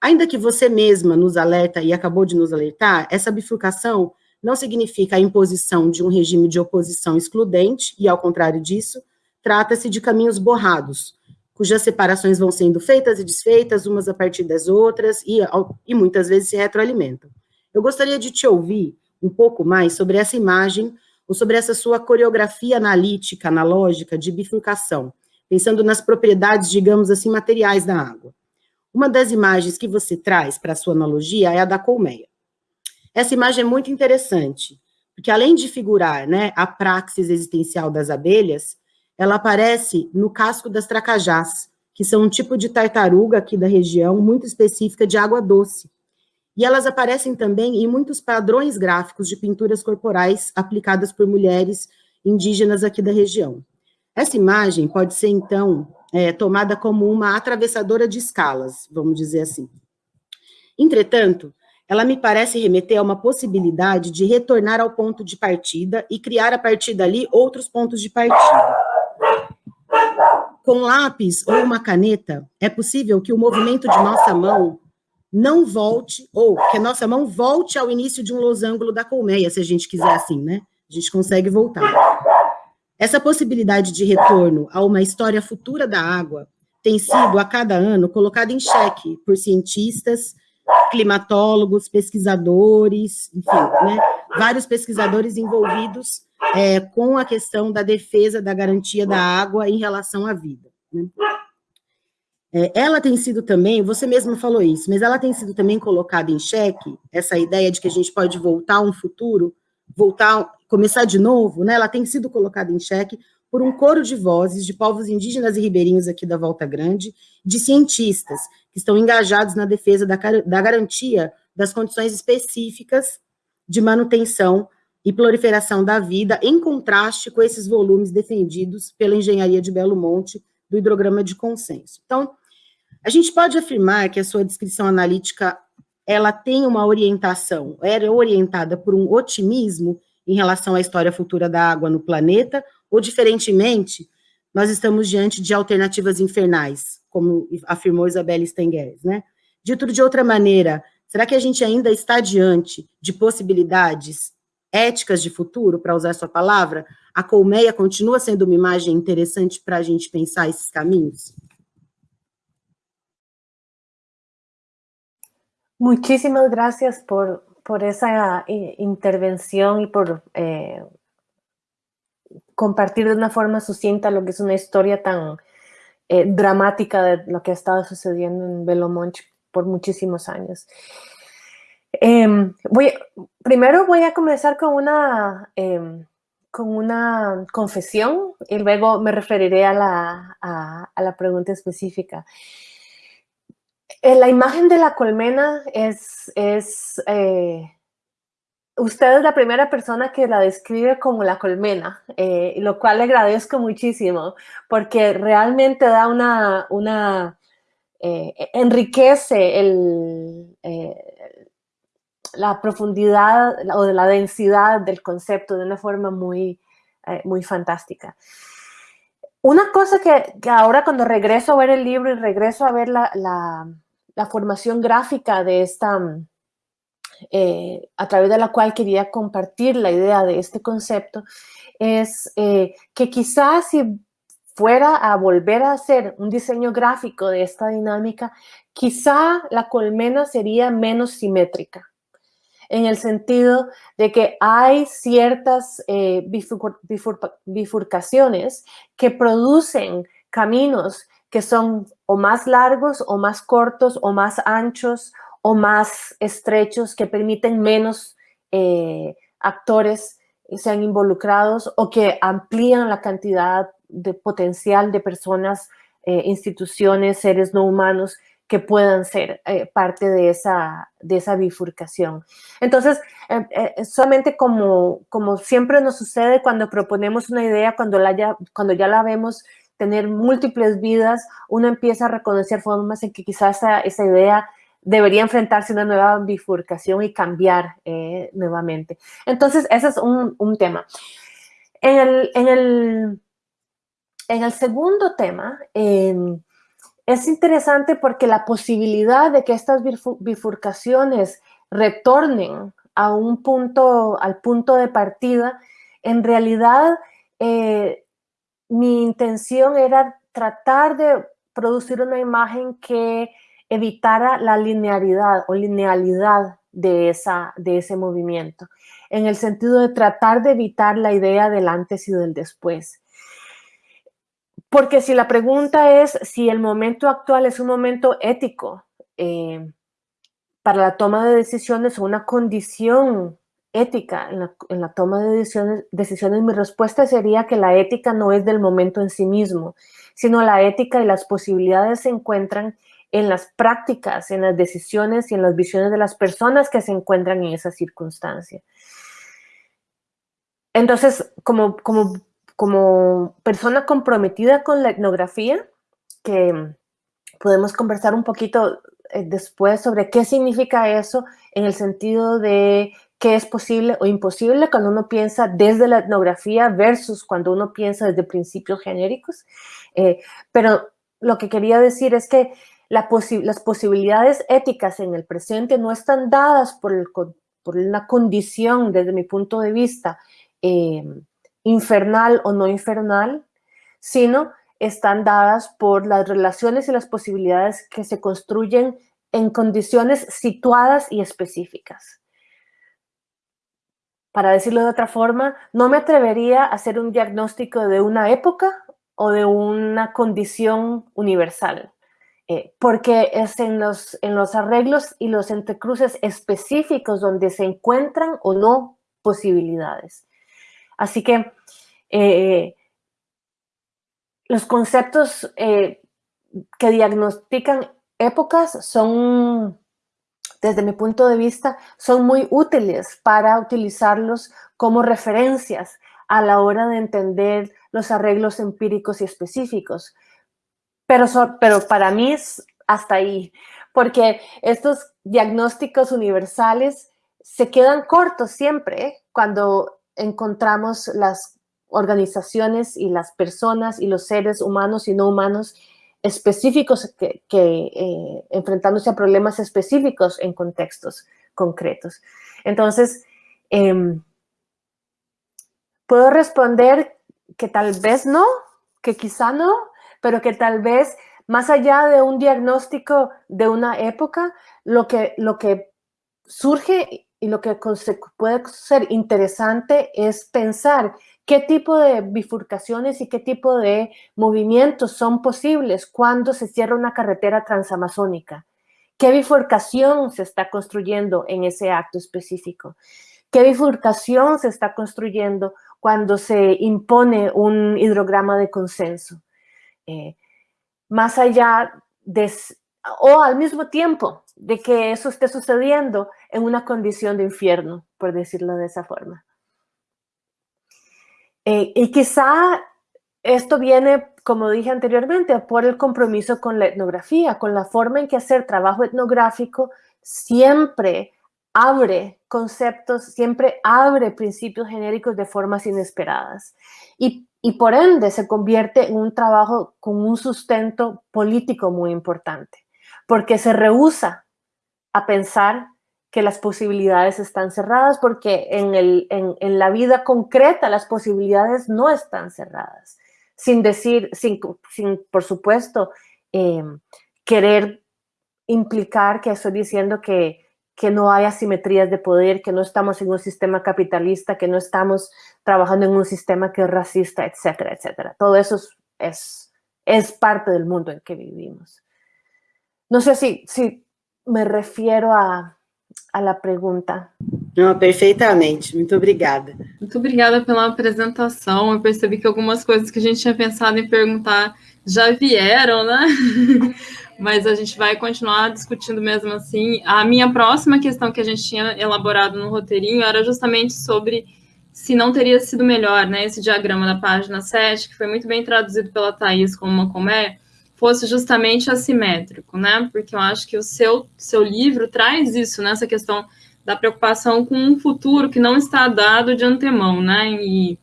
Ainda que você mesma nos alerta e acabou de nos alertar, essa bifurcação não significa a imposição de um regime de oposição excludente, e ao contrário disso, trata-se de caminhos borrados, cujas separações vão sendo feitas e desfeitas umas a partir das outras e, e muitas vezes se retroalimentam. Eu gostaria de te ouvir um pouco mais sobre essa imagem ou sobre essa sua coreografia analítica, analógica de bifurcação, pensando nas propriedades, digamos assim, materiais da água. Uma das imagens que você traz para a sua analogia é a da colmeia. Essa imagem é muito interessante, porque além de figurar né, a praxis existencial das abelhas, ela aparece no casco das tracajás, que são um tipo de tartaruga aqui da região, muito específica de água doce. E elas aparecem também em muitos padrões gráficos de pinturas corporais aplicadas por mulheres indígenas aqui da região. Essa imagem pode ser, então, é, tomada como uma atravessadora de escalas, vamos dizer assim. Entretanto, ela me parece remeter a uma possibilidade de retornar ao ponto de partida e criar a partir dali outros pontos de partida. Com lápis ou uma caneta, é possível que o movimento de nossa mão não volte, ou que a nossa mão volte ao início de um losango da colmeia, se a gente quiser assim, né? A gente consegue voltar. Essa possibilidade de retorno a uma história futura da água tem sido, a cada ano, colocada em xeque por cientistas, climatólogos, pesquisadores, enfim, né, vários pesquisadores envolvidos é, com a questão da defesa da garantia da água em relação à vida. Né. É, ela tem sido também, você mesmo falou isso, mas ela tem sido também colocada em xeque, essa ideia de que a gente pode voltar a um futuro, voltar, começar de novo, né? Ela tem sido colocada em xeque por um coro de vozes de povos indígenas e ribeirinhos aqui da Volta Grande, de cientistas que estão engajados na defesa da, da garantia das condições específicas de manutenção e proliferação da vida, em contraste com esses volumes defendidos pela engenharia de Belo Monte do hidrograma de consenso. Então, a gente pode afirmar que a sua descrição analítica ela tem uma orientação, era orientada por um otimismo em relação à história futura da água no planeta, ou, diferentemente, nós estamos diante de alternativas infernais, como afirmou Isabelle Stenguers, né? Dito de outra maneira, será que a gente ainda está diante de possibilidades éticas de futuro, para usar sua palavra? A colmeia continua sendo uma imagem interessante para a gente pensar esses caminhos? Muchísimas gracias por, por esa eh, intervención y por eh, compartir de una forma sucinta lo que es una historia tan eh, dramática de lo que ha estado sucediendo en Belomonch por muchísimos años. Em, voy, primero voy a comenzar con una, em, con una confesión y luego me referiré a la, a la pregunta específica. Eh, la imagen de la colmena es, es eh, usted es la primera persona que la describe como la colmena, eh, lo cual le agradezco muchísimo, porque realmente da una, una enriquece el, la profundidad o la densidad del concepto de una forma muy, muy fantástica. Una cosa que, ahora cuando regreso a ver el libro y regreso a ver la, la formación gráfica de esta, eh, a través de la cual quería compartir la idea de este concepto, es eh, que quizás si fuera a volver a hacer un diseño gráfico de esta dinámica, quizá la colmena sería menos simétrica, en el sentido de que hay ciertas eh, bifurcaciones que producen caminos que son o más largos o más cortos o más anchos o más estrechos que permiten menos eh, actores sean involucrados o que amplían la cantidad de potencial de personas, eh, instituciones, seres no humanos que puedan ser eh, parte de esa, de esa bifurcación. Entonces, solamente como, como siempre nos sucede cuando proponemos una idea, cuando, la ya, cuando ya la vemos tener múltiples vidas, uno empieza a reconocer formas en que quizás esa, idea debería enfrentarse a una nueva bifurcación y cambiar eh, nuevamente. Entonces, ese es un, tema. En el, en el, en el segundo tema, em, es interesante porque la posibilidad de que estas bifurcaciones retornen a un punto, al punto de partida, en realidad eh, mi intención era tratar de producir una imagen que evitara la linearidad o linealidad de, esa, de ese movimiento, en el sentido de tratar de evitar la idea del antes y del después. Porque si la pregunta es si el momento actual es un momento ético eh, para la toma de decisiones o una condición ética en la, toma de decisiones, decisiones, mi respuesta sería que la ética no es del momento en sí mismo, sino la ética y las posibilidades se encuentran en las prácticas, en las decisiones y en las visiones de las personas que se encuentran en esa circunstancia. Entonces, como, como, como persona comprometida con la etnografía, que podemos conversar un poquito eh, después sobre qué significa eso en el sentido de qué es posible o imposible cuando uno piensa desde la etnografía versus cuando uno piensa desde principios genéricos. Eh, pero lo que quería decir es que las posibilidades éticas en el presente no están dadas por, una condición, desde mi punto de vista, eh, infernal o no infernal, sino están dadas por las relaciones y las posibilidades que se construyen en condiciones situadas y específicas. Para decirlo de otra forma, no me atrevería a hacer un diagnóstico de una época o de una condición universal, eh, porque es en los, en los arreglos y los entrecruces específicos donde se encuentran o no posibilidades. Así que eh, los conceptos eh, que diagnostican épocas son, desde mi punto de vista, son muy útiles para utilizarlos como referencias a la hora de entender los arreglos empíricos y específicos. Pero, pero para mí es hasta ahí, porque estos diagnósticos universales se quedan cortos siempre cuando encontramos las organizaciones y las personas y los seres humanos y no humanos específicos que, eh, enfrentándose a problemas específicos en contextos concretos. Entonces, em, puedo responder que tal vez no, que quizá no, pero que tal vez más allá de un diagnóstico de una época, lo que, lo que surge y lo que puede ser interesante es pensar qué tipo de bifurcaciones y qué tipo de movimientos son posibles cuando se cierra una carretera transamazónica. ¿Qué bifurcación se está construyendo en ese acto específico? ¿Qué bifurcación se está construyendo cuando se impone un hidrograma de consenso? Eh, más allá de, o al mismo tiempo de que eso esté sucediendo en una condición de infierno, por decirlo de esa forma. Eh, y quizá esto viene, como dije anteriormente, por el compromiso con la etnografía, con la forma en que hacer trabajo etnográfico siempre abre conceptos, siempre abre principios genéricos de formas inesperadas. Y, y por ende se convierte en un trabajo con un sustento político muy importante porque se rehúsa a pensar que las posibilidades están cerradas, porque en, el, en, la vida concreta las posibilidades no están cerradas. Sin decir, sin, sin por supuesto, em, querer implicar que estoy diciendo que, que no hay asimetrías de poder, que no estamos en un sistema capitalista, que no estamos trabajando en un sistema que es racista, etcétera, etcétera. Todo eso es, es parte del mundo en que vivimos. No sé si, si me refiero a, a la pergunta. Não, perfeitamente. Muito obrigada. Muito obrigada pela apresentação. Eu percebi que algumas coisas que a gente tinha pensado em perguntar já vieram, né? Mas a gente vai continuar discutindo mesmo assim. A minha próxima questão que a gente tinha elaborado no roteirinho era justamente sobre se não teria sido melhor, né? Esse diagrama da página 7, que foi muito bem traduzido pela Thais como uma colmeia, fosse justamente assimétrico, né? Porque eu acho que o seu, seu livro traz isso, né? questão da preocupação com um futuro que não está dado de antemão, né? E,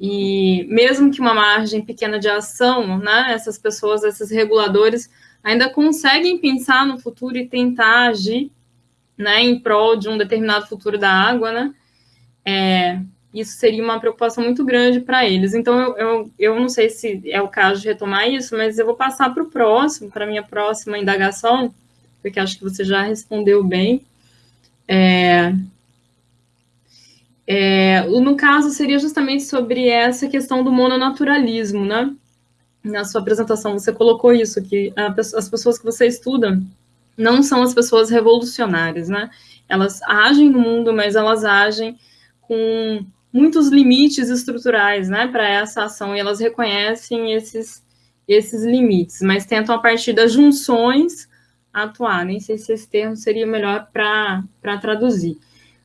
e mesmo que uma margem pequena de ação, né? Essas pessoas, esses reguladores, ainda conseguem pensar no futuro e tentar agir, né? Em prol de um determinado futuro da água, né? É, isso seria uma preocupação muito grande para eles. Então, eu, eu, eu não sei se é o caso de retomar isso, mas eu vou passar para o próximo, para a minha próxima indagação, porque acho que você já respondeu bem. É, é, no caso, seria justamente sobre essa questão do mononaturalismo, né? Na sua apresentação, você colocou isso, que a, as pessoas que você estuda não são as pessoas revolucionárias, né? elas agem no mundo, mas elas agem com muitos limites estruturais, né, para essa ação, e elas reconhecem esses, esses limites, mas tentam, a partir das junções, atuar. Nem sei se esse termo seria melhor para traduzir.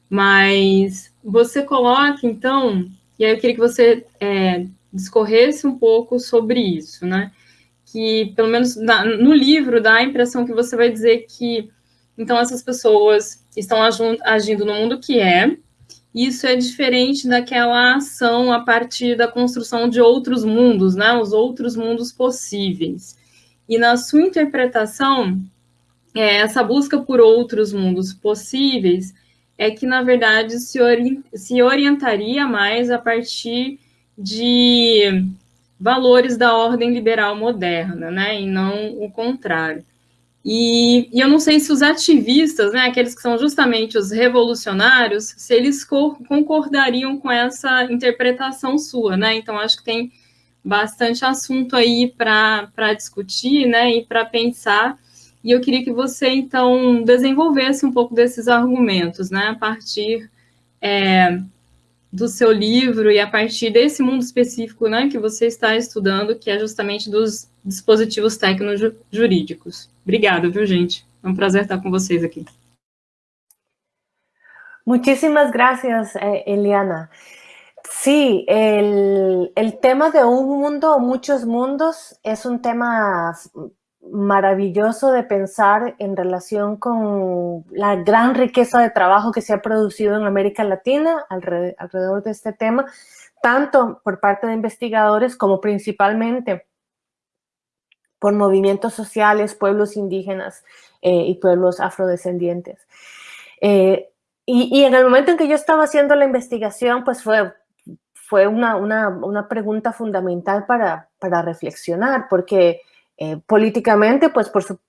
Mas você coloca, então, e aí eu queria que você é, discorresse um pouco sobre isso, né? Que, pelo menos na, no livro, dá a impressão que você vai dizer que, então, essas pessoas estão agindo no mundo que é, isso é diferente daquela ação a partir da construção de outros mundos, né? Os outros mundos possíveis. E na sua interpretação, é, essa busca por outros mundos possíveis é que, na verdade, se, ori se orientaria mais a partir de valores da ordem liberal moderna, né, e não o contrário. E, e, eu não sei se os ativistas, né, aqueles que são justamente os revolucionários, se eles co concordariam com essa interpretação sua, né? Então acho que tem bastante assunto aí para discutir, né, e para pensar e eu queria que você, então, desenvolvesse um pouco desses argumentos, né, a partir é, do seu livro e a partir desse mundo específico né, que você está estudando, que é justamente dos dispositivos tecno-jurídicos. Obrigada, viu, gente? É um prazer estar com vocês aqui. Muchísimas gracias, eh, Eliana. Sí, el, el, tema de un mundo muchos mundos es un tema maravilloso de pensar en relación con la gran riqueza de trabajo que se ha producido en América Latina alrededor de este tema, tanto por parte de investigadores como principalmente por movimientos sociales, pueblos indígenas eh, y pueblos afrodescendientes. Eh, y, en el momento en que yo estaba haciendo la investigación, pues fue, fue una, una, pregunta fundamental para, para reflexionar, porque eh, políticamente, pues por su,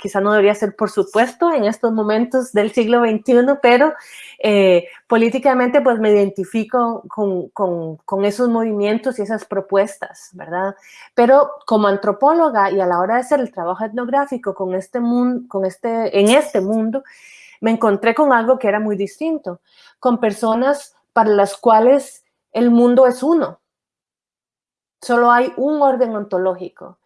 quizá no debería ser por supuesto en estos momentos del siglo XXI, pero eh, políticamente pues me identifico con, con, con, esos movimientos y esas propuestas, ¿verdad? Pero como antropóloga y a la hora de hacer el trabajo etnográfico con este mundo, con este, en este mundo, me encontré con algo que era muy distinto, con personas para las cuales el mundo es uno. Solo hay un orden ontológico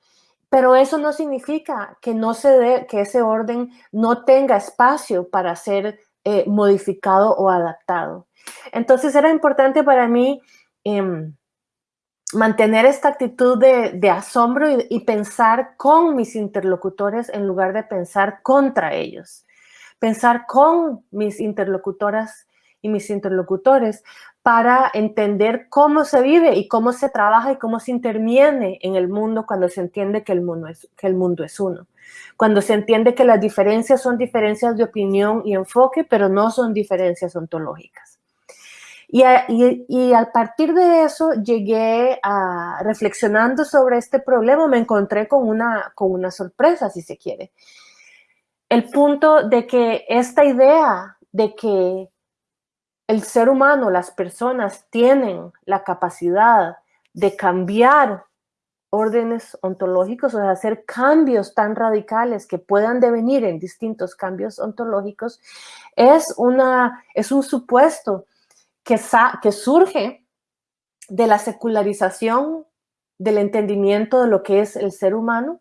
pero eso no significa que, no se que ese orden no tenga espacio para ser eh, modificado o adaptado. Entonces era importante para mí em, mantener esta actitud de, asombro y, pensar con mis interlocutores en lugar de pensar contra ellos. Pensar con mis interlocutoras y mis interlocutores para entender cómo se vive y cómo se trabaja y cómo se interviene en el mundo cuando se entiende que el mundo es, que el mundo es uno. Cuando se entiende que las diferencias son diferencias de opinión y enfoque, pero no son diferencias ontológicas. Y, y, al partir de eso llegué a, reflexionando sobre este problema, me encontré con una, con una sorpresa, si se quiere. El punto de que esta idea de que el ser humano, las personas tienen la capacidad de cambiar órdenes ontológicos, o de hacer cambios tan radicales que puedan devenir en distintos cambios ontológicos, es, una, es un supuesto que, que surge de la secularización del entendimiento de lo que es el ser humano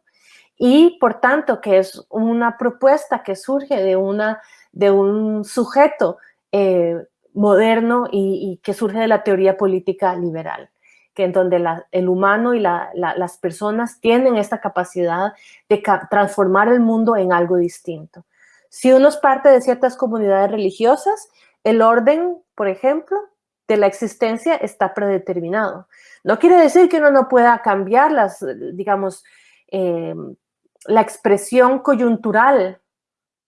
y por tanto que es una propuesta que surge de, una, de un sujeto eh, moderno y, que surge de la teoría política liberal, que en donde el humano y las personas tienen esta capacidad de transformar el mundo en algo distinto. Si uno es parte de ciertas comunidades religiosas, el orden, por ejemplo, de la existencia está predeterminado. No quiere decir que uno no pueda cambiar las, digamos, eh, la expresión coyuntural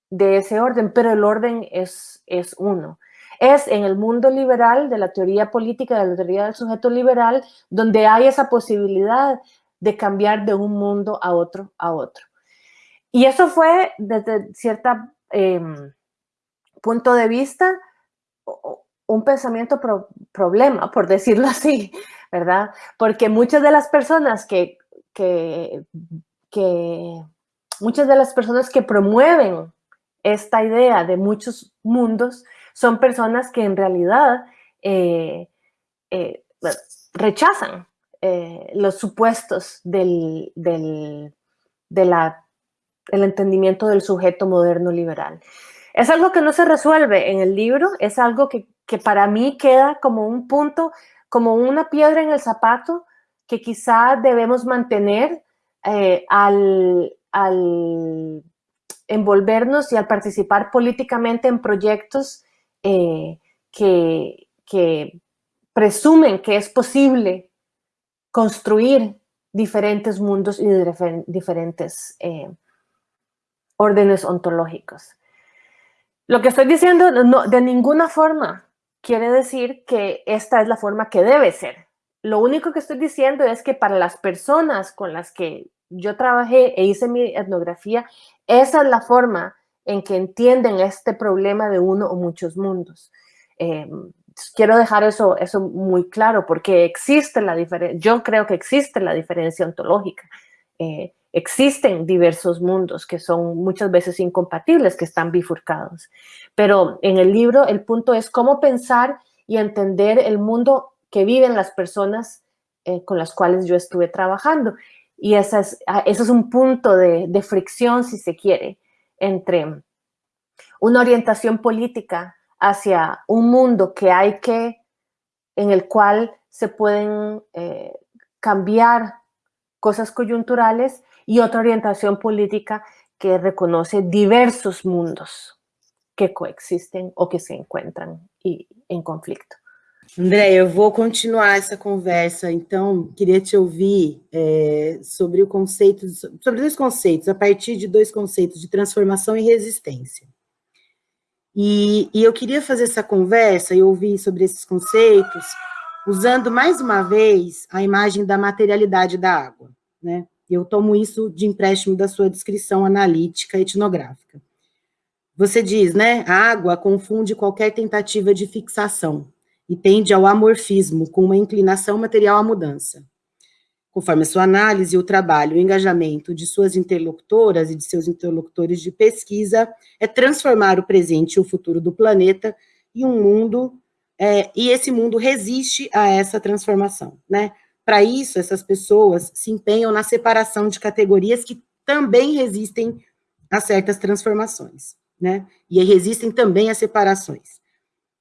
de ese orden, pero el orden es, es uno es en el mundo liberal, de la teoría política, de la teoría del sujeto liberal, donde hay esa posibilidad de cambiar de un mundo a otro, a otro. Y eso fue desde cierto em, punto de vista un pensamiento problema, por decirlo así, ¿verdad? Porque muchas de las personas que, que, que muchas de las personas que promueven esta idea de muchos mundos son personas que en realidad eh, eh, rechazan eh, los supuestos del, del, entendimiento del sujeto moderno liberal. Es algo que no se resuelve en el libro, es algo que, que para mí queda como un punto, como una piedra en el zapato que quizá debemos mantener al, al envolvernos y al participar políticamente en proyectos eh, que, presumen que es posible construir diferentes mundos y diferentes eh, órdenes ontológicos. Lo que estoy diciendo de ninguna forma quiere decir que esta es la forma que debe ser. Lo único que estoy diciendo es que para las personas con las que yo trabajé e hice mi etnografía, esa es la forma en que entienden este problema de uno o muchos mundos. Em, quiero dejar eso, eso muy claro porque existe la diferencia, yo creo que existe la diferencia ontológica. Eh, existen diversos mundos que son muchas veces incompatibles, que están bifurcados. Pero en el libro el punto es cómo pensar y entender el mundo que viven las personas eh, con las cuales yo estuve trabajando. Y ese es, ah, es un punto de, de, fricción, si se quiere, entre una orientación política hacia un mundo que hay que, en el cual se pueden eh, cambiar cosas coyunturales y otra orientación política que reconoce diversos mundos que coexisten o que se encuentran y, en conflicto. André, eu vou continuar essa conversa, então queria te ouvir é, sobre o conceito, sobre dois conceitos, a partir de dois conceitos de transformação e resistência. E, e eu queria fazer essa conversa e ouvir sobre esses conceitos, usando mais uma vez a imagem da materialidade da água, né? Eu tomo isso de empréstimo da sua descrição analítica etnográfica. Você diz, né, a água confunde qualquer tentativa de fixação, e tende ao amorfismo, com uma inclinação material à mudança. Conforme a sua análise, o trabalho, o engajamento de suas interlocutoras e de seus interlocutores de pesquisa é transformar o presente e o futuro do planeta em um mundo, é, e esse mundo resiste a essa transformação, né? Para isso, essas pessoas se empenham na separação de categorias que também resistem a certas transformações, né? E resistem também a separações.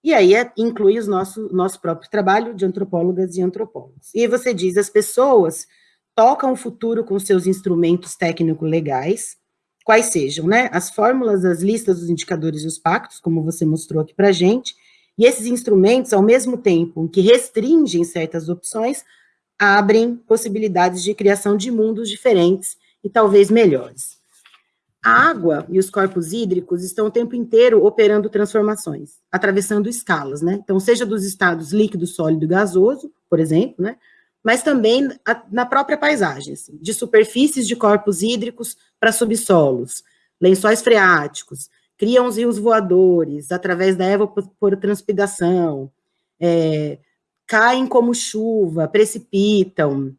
E aí é, inclui o nosso, nosso próprio trabalho de antropólogas e antropólogos. E você diz, as pessoas tocam o futuro com seus instrumentos técnico-legais, quais sejam, né, as fórmulas, as listas, os indicadores e os pactos, como você mostrou aqui para gente, e esses instrumentos, ao mesmo tempo que restringem certas opções, abrem possibilidades de criação de mundos diferentes e talvez melhores. A água e os corpos hídricos estão o tempo inteiro operando transformações, atravessando escalas, né? Então, seja dos estados líquido, sólido e gasoso, por exemplo, né? Mas também na própria paisagem, assim, de superfícies de corpos hídricos para subsolos, lençóis freáticos, criam os rios voadores através da evapotranspiração, é, caem como chuva, precipitam,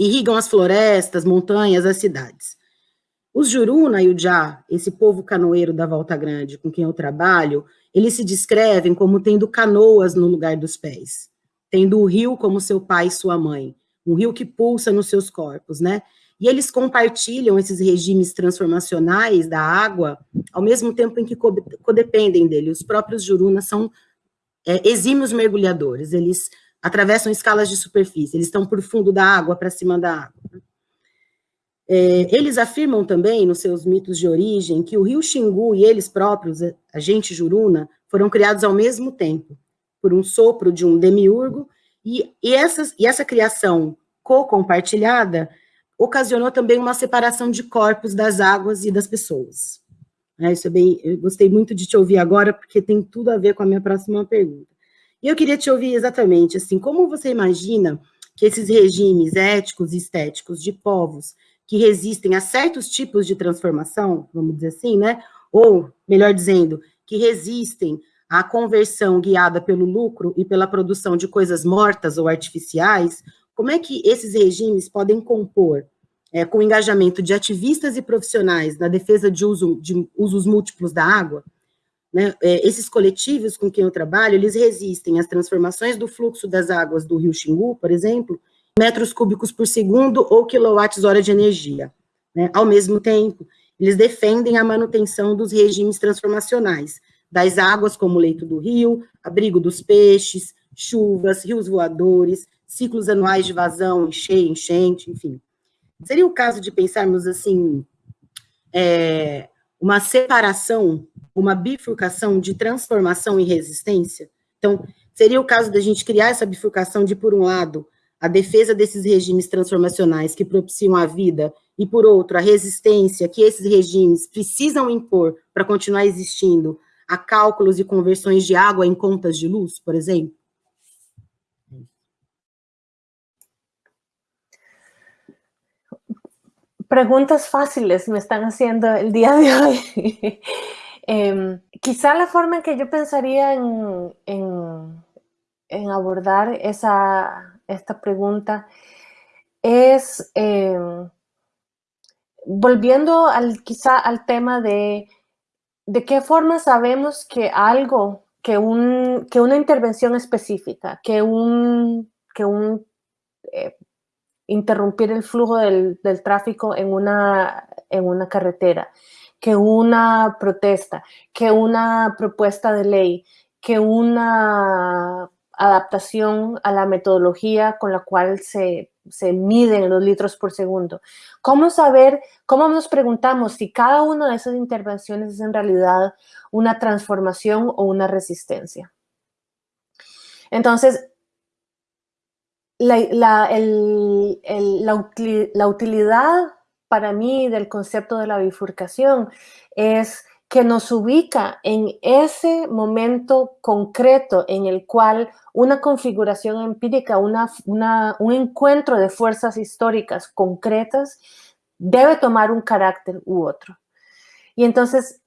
irrigam as florestas, montanhas, as cidades. Os Juruna e o Já, esse povo canoeiro da Volta Grande com quem eu trabalho, eles se descrevem como tendo canoas no lugar dos pés, tendo o rio como seu pai e sua mãe, um rio que pulsa nos seus corpos, né? E eles compartilham esses regimes transformacionais da água, ao mesmo tempo em que codependem dele. Os próprios Jurunas são é, exímios mergulhadores, eles atravessam escalas de superfície, eles estão por fundo da água para cima da água. É, eles afirmam também, nos seus mitos de origem, que o rio Xingu e eles próprios, a gente juruna, foram criados ao mesmo tempo, por um sopro de um demiurgo, e, e, essas, e essa criação co-compartilhada ocasionou também uma separação de corpos das águas e das pessoas. É, isso é bem, eu gostei muito de te ouvir agora, porque tem tudo a ver com a minha próxima pergunta. E eu queria te ouvir exatamente, assim, como você imagina que esses regimes éticos e estéticos de povos que resistem a certos tipos de transformação, vamos dizer assim, né? Ou, melhor dizendo, que resistem à conversão guiada pelo lucro e pela produção de coisas mortas ou artificiais, como é que esses regimes podem compor é, com o engajamento de ativistas e profissionais na defesa de, uso, de usos múltiplos da água, né, é, esses coletivos com quem eu trabalho, eles resistem às transformações do fluxo das águas do rio Xingu, por exemplo, metros cúbicos por segundo ou quilowatts-hora de energia. Né? Ao mesmo tempo, eles defendem a manutenção dos regimes transformacionais, das águas como leito do rio, abrigo dos peixes, chuvas, rios voadores, ciclos anuais de vazão, encheia, enchente, enfim. Seria o caso de pensarmos assim, é, uma separação, uma bifurcação de transformação e resistência? Então, seria o caso da gente criar essa bifurcação de, por um lado, a defesa desses regimes transformacionais que propiciam a vida, e, por outro, a resistência que esses regimes precisam impor para continuar existindo a cálculos e conversões de água em contas de luz, por exemplo? preguntas fáciles me están haciendo el día de hoy. eh, quizá la forma en que en, en, en abordar esa, esta pregunta es eh, volviendo al, quizá al tema de de qué forma sabemos que algo, que, un, que una intervención específica, que un, que un eh, interrumpir el flujo del, tráfico en una, en una carretera, que una protesta, que una propuesta de ley, que una adaptación a la metodología con la cual se, se, miden los litros por segundo. ¿Cómo saber, cómo nos preguntamos si cada una de esas intervenciones es en realidad una transformación o una resistencia? Entonces, la, la, utilidad para mí del concepto de la bifurcación es que nos ubica en ese momento concreto en el cual una configuración empírica, una, un encuentro de fuerzas históricas concretas debe tomar un carácter u otro. Y entonces,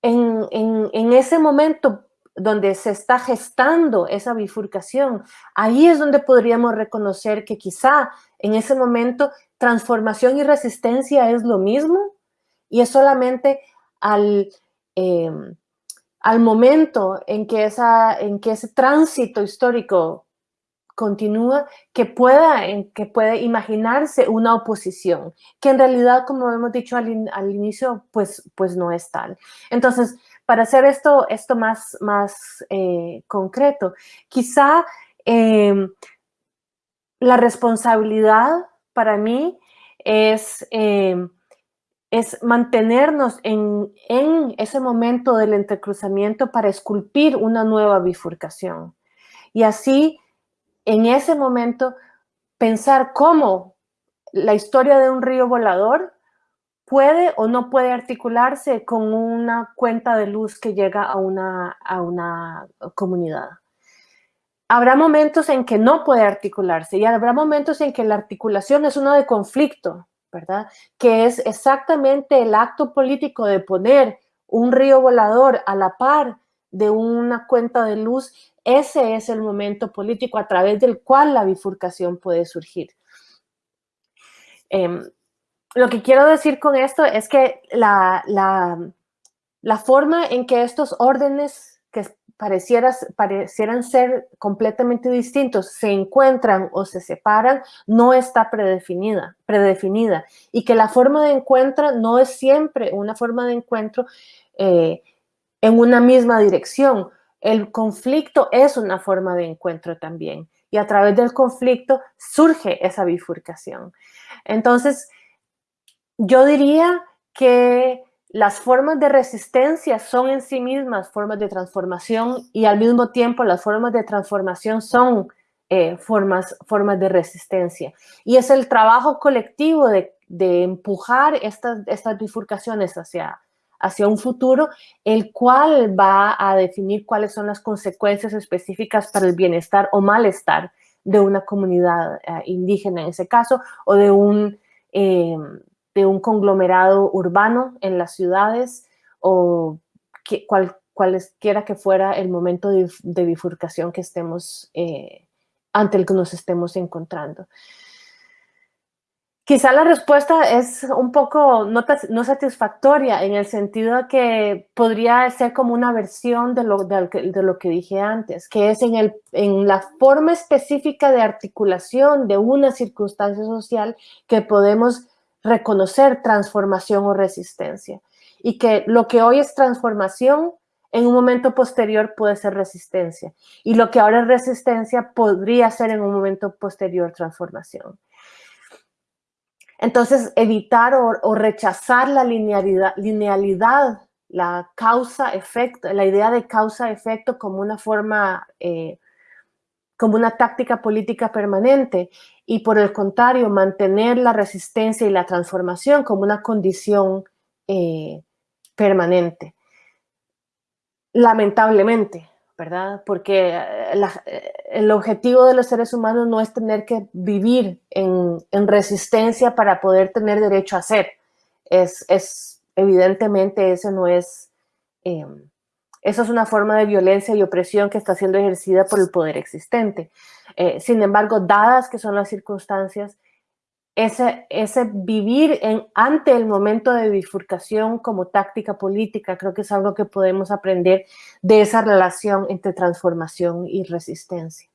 en, en ese momento donde se está gestando esa bifurcación, ahí es donde podríamos reconocer que quizá en ese momento transformación y resistencia es lo mismo y es solamente al, em, al momento en que, esa, en que ese tránsito histórico continúa, que pueda, que puede imaginarse una oposición, que en realidad, como hemos dicho al, al inicio, pues, pues no es tal. Entonces, para hacer esto, esto más, más eh, concreto, quizá em, la responsabilidad para mí es, em, es mantenernos en, ese momento del entrecruzamiento para esculpir una nueva bifurcación. Y así, en ese momento, pensar cómo la historia de un río volador puede o no puede articularse con una cuenta de luz que llega a una, a una comunidad. Habrá momentos en que no puede articularse y habrá momentos en que la articulación es uno de conflicto, ¿verdad? Que es exactamente el acto político de poner un río volador a la par de una cuenta de luz, ese es el momento político a través del cual la bifurcación puede surgir. Em, lo que quiero decir con esto es que la, la, forma en que estos órdenes que parecieran ser completamente distintos se encuentran o se separan no está predefinida, predefinida y que la forma de encuentro no es siempre una forma de encuentro eh, en una misma dirección. El conflicto es una forma de encuentro también y a través del conflicto surge esa bifurcación. Entonces, yo diría que las formas de resistencia son en sí mismas formas de transformación y al mismo tiempo las formas de transformación son eh, formas, formas de resistencia. Y es el trabajo colectivo de, empujar estas, estas bifurcaciones hacia, hacia un futuro, el cual va a definir cuáles son las consecuencias específicas para el bienestar o malestar de una comunidad eh, indígena en ese caso, o de un, eh, de un conglomerado urbano en las ciudades o que, cual, cualesquiera que fuera el momento de, bifurcación que estemos, eh, ante el que nos estemos encontrando. Quizá la respuesta es un poco no, no, satisfactoria en el sentido de que podría ser como una versión de lo, de, lo que dije antes, que es en, el, en la forma específica de articulación de una circunstancia social que podemos reconocer transformación o resistencia. Y que lo que hoy es transformación, en un momento posterior puede ser resistencia. Y lo que ahora es resistencia podría ser en un momento posterior transformación. Entonces, evitar o, rechazar la linealidad, la causa-efecto, la idea de causa-efecto como una forma, eh, como una táctica política permanente y por el contrario, mantener la resistencia y la transformación como una condición eh, permanente. Lamentablemente, ¿verdad? Porque eh, eh, el objetivo de los seres humanos no es tener que vivir en, resistencia para poder tener derecho a ser. Es, evidentemente, eso no es, eso es una forma de violencia y opresión que está siendo ejercida por el poder existente. Eh, sin embargo, dadas que son las circunstancias, ese, ese vivir en, ante el momento de bifurcación como táctica política, creo que es algo que podemos aprender de esa relación entre transformación y resistencia.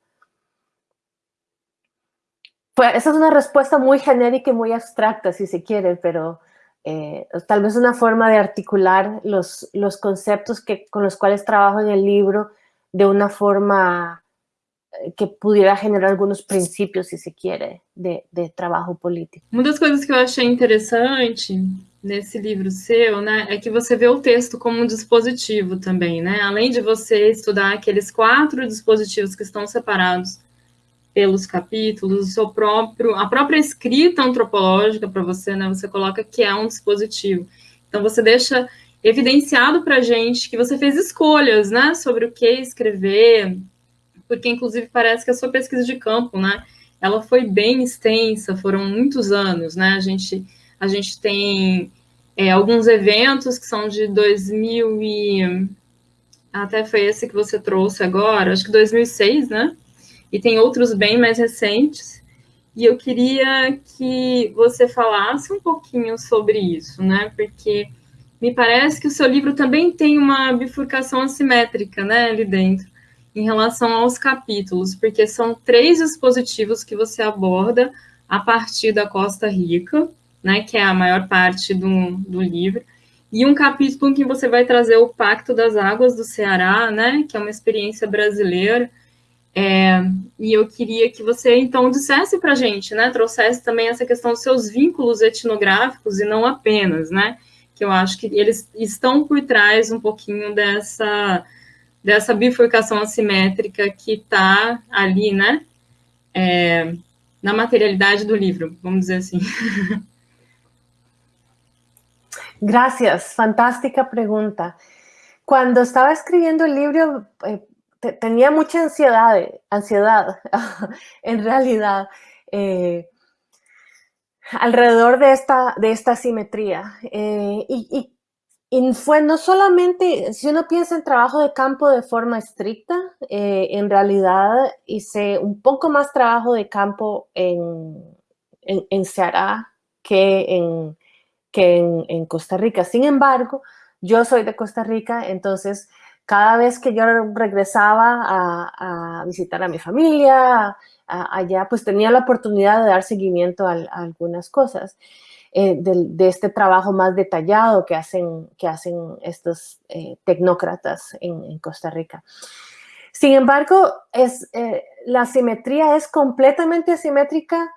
Pues esa es una respuesta muy genérica y muy abstracta, si se quiere, pero eh, tal vez una forma de articular los, los conceptos que, con los cuales trabajo en el libro de una forma eh, que pudiera generar alguns princípios, se se quiere, de, de trabalho político. Uma das coisas que eu achei interessante nesse livro seu, né, é que você vê o texto como um dispositivo também, né? Além de você estudar aqueles quatro dispositivos que estão separados pelos capítulos, o seu próprio, a própria escrita antropológica para você, né? Você coloca que é um dispositivo. Então você deixa evidenciado para gente que você fez escolhas, né, sobre o que escrever, porque inclusive parece que a sua pesquisa de campo, né, ela foi bem extensa, foram muitos anos, né, a gente, a gente tem é, alguns eventos que são de 2000 e... até foi esse que você trouxe agora, acho que 2006, né, e tem outros bem mais recentes, e eu queria que você falasse um pouquinho sobre isso, né, porque me parece que o seu livro também tem uma bifurcação assimétrica, né, ali dentro em relação aos capítulos, porque são três dispositivos que você aborda a partir da Costa Rica, né, que é a maior parte do, do livro, e um capítulo em que você vai trazer o Pacto das Águas do Ceará, né, que é uma experiência brasileira, é, e eu queria que você, então, dissesse para a gente, né, trouxesse também essa questão dos seus vínculos etnográficos, e não apenas, né, que eu acho que eles estão por trás um pouquinho dessa dessa bifurcação assimétrica que está ali, né, é, na materialidade do livro, vamos dizer assim. Gracias, fantástica pregunta. Cuando estaba escribiendo el libro, eh, tenía mucha ansiedad, ansiedad en realidad, eh, alrededor de esta, de esta simetría. Eh, y, y, y fue no solamente, si uno piensa en trabajo de campo de forma estricta, eh, en realidad hice un poco más trabajo de campo en, en, en Ceará que, en, que en, Costa Rica. Sin embargo, yo soy de Costa Rica, entonces cada vez que yo regresaba a, visitar a mi familia allá, pues tenía la oportunidad de dar seguimiento a algunas cosas. Eh, de, este trabajo más detallado que hacen, que hacen estos eh, tecnócratas en, Costa Rica. Sin embargo, es, eh, la simetría es completamente asimétrica,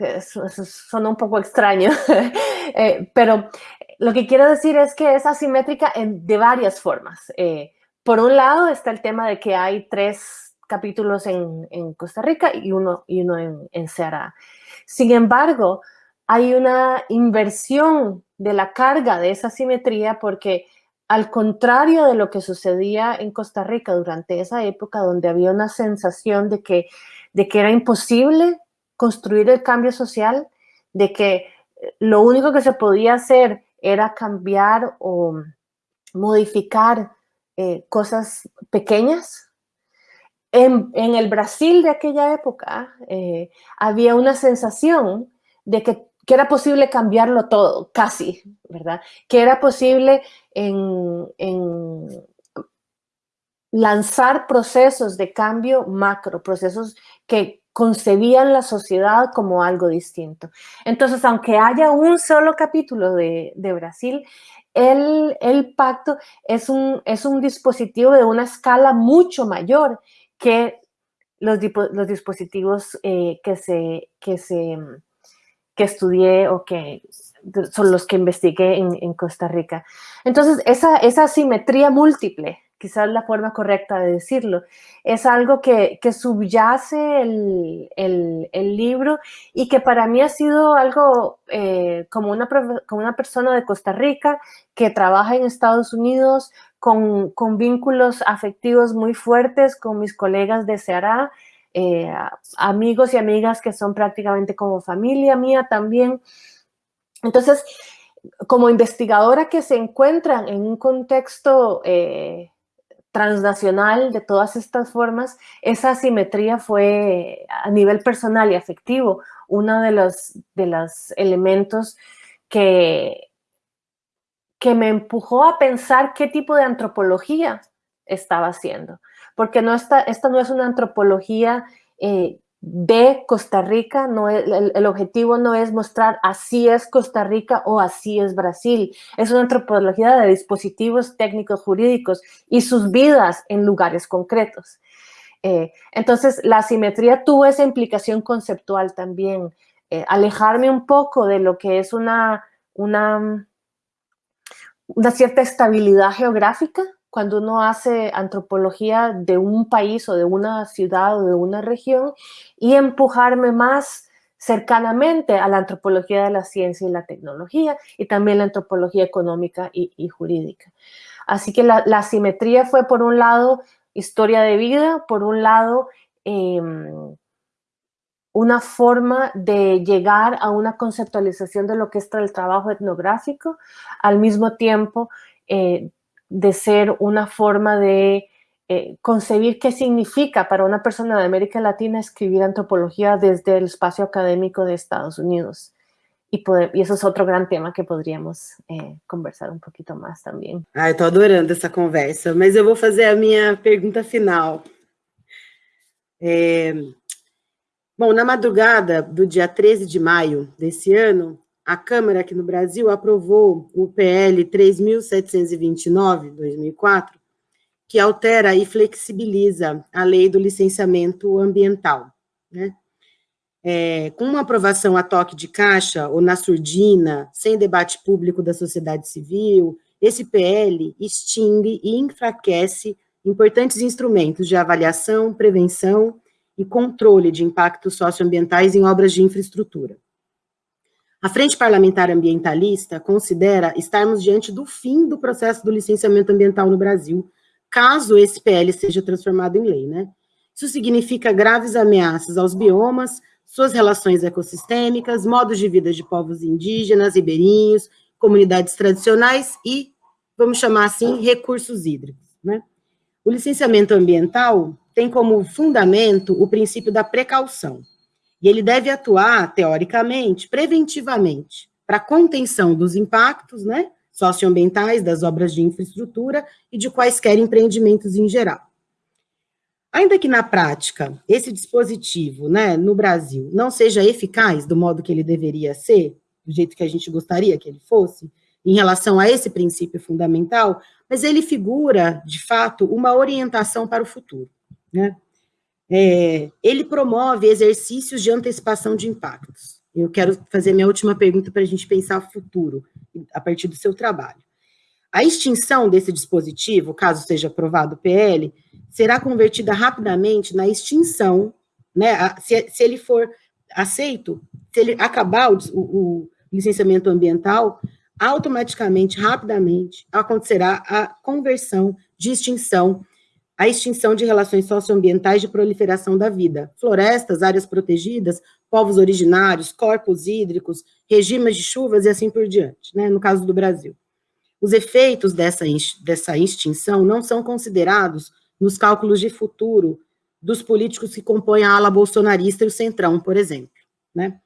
eso, eso suena un poco extraño, pero lo que quiero decir es que es asimétrica en, de varias formas. por un lado está el tema de que hay tres capítulos en, en Costa Rica y uno, y uno en, en Ceará. Sin embargo, hay una inversión de la carga de esa simetría porque al contrario de lo que sucedía en Costa Rica durante esa época donde había una sensación de que, de que era imposible construir el cambio social, de que eh, lo único que se podía hacer era cambiar o modificar eh, cosas pequeñas, en, el Brasil de aquella época eh, había una sensación de que, era posible cambiarlo todo, casi, ¿verdad? Que era posible en, lanzar procesos de cambio macro, procesos que concebían la sociedad como algo distinto. Entonces, aunque haya un solo capítulo de, Brasil, el, pacto es un, dispositivo de una escala mucho mayor que los, dispositivos eh, que, se, que, estudié o que son los que investigué en, Costa Rica. Entonces, esa simetría múltiple, quizás la forma correcta de decirlo, es algo que, subyace el, libro y que para mí ha sido algo eh, como, una, como una persona de Costa Rica que trabaja en Estados Unidos, con, vínculos afectivos muy fuertes con mis colegas de Ceará, eh, amigos y amigas que son prácticamente como familia mía también. Entonces, como investigadora que se encuentran en un contexto eh, transnacional de todas estas formas, esa asimetría fue a nivel personal y afectivo uno de los, de los elementos que, que me empujó a pensar qué tipo de antropología estaba haciendo. Porque no está, esta no es una antropología eh, de Costa Rica, no el, objetivo no es mostrar así es Costa Rica o así es Brasil, es una antropología de dispositivos técnicos jurídicos y sus vidas en lugares concretos. Eh, entonces, la simetría tuvo esa implicación conceptual también, eh, alejarme un poco de lo que es una, una una cierta estabilidad geográfica cuando uno hace antropología de un país o de una ciudad o de una región y empujarme más cercanamente a la antropología de la ciencia y la tecnología y también la antropología económica y, jurídica. Así que la, la, simetría fue por un lado historia de vida, por un lado em, una forma de llegar a una conceptualización de lo que es el trabajo etnográfico, al mismo tiempo eh, de ser una forma de eh, concebir qué significa para una persona de América Latina escribir antropología desde el espacio académico de Estados Unidos. Y, y eso es otro gran tema que podríamos eh, conversar un poquito más también. Ah, estou adorando essa conversa, mas eu vou fazer a minha pergunta final. Bom, na madrugada do dia 13 de maio desse ano, a Câmara aqui no Brasil aprovou o PL 3.729, 2004, que altera e flexibiliza a lei do licenciamento ambiental. Né? É, com uma aprovação a toque de caixa ou na surdina, sem debate público da sociedade civil, esse PL extingue e enfraquece importantes instrumentos de avaliação, prevenção e controle de impactos socioambientais em obras de infraestrutura. A Frente Parlamentar Ambientalista considera estarmos diante do fim do processo do licenciamento ambiental no Brasil, caso esse PL seja transformado em lei, né? Isso significa graves ameaças aos biomas, suas relações ecossistêmicas, modos de vida de povos indígenas, ribeirinhos, comunidades tradicionais e, vamos chamar assim, recursos hídricos, né? O licenciamento ambiental tem como fundamento o princípio da precaução. E ele deve atuar, teoricamente, preventivamente, para contenção dos impactos né, socioambientais das obras de infraestrutura e de quaisquer empreendimentos em geral. Ainda que na prática esse dispositivo, né, no Brasil, não seja eficaz do modo que ele deveria ser, do jeito que a gente gostaria que ele fosse, em relação a esse princípio fundamental, mas ele figura, de fato, uma orientação para o futuro. Né? É, ele promove exercícios de antecipação de impactos. Eu quero fazer minha última pergunta para a gente pensar o futuro, a partir do seu trabalho. A extinção desse dispositivo, caso seja aprovado o PL, será convertida rapidamente na extinção, né, se, se ele for aceito, se ele acabar o, o, licenciamento ambiental, automaticamente, rapidamente, acontecerá a conversão de extinção a extinção de relações socioambientais de proliferação da vida, florestas, áreas protegidas, povos originários, corpos hídricos, regimes de chuvas e assim por diante, né, no caso do Brasil. Os efeitos dessa, dessa extinção não são considerados nos cálculos de futuro dos políticos que compõem a ala bolsonarista e o centrão, por exemplo. Né?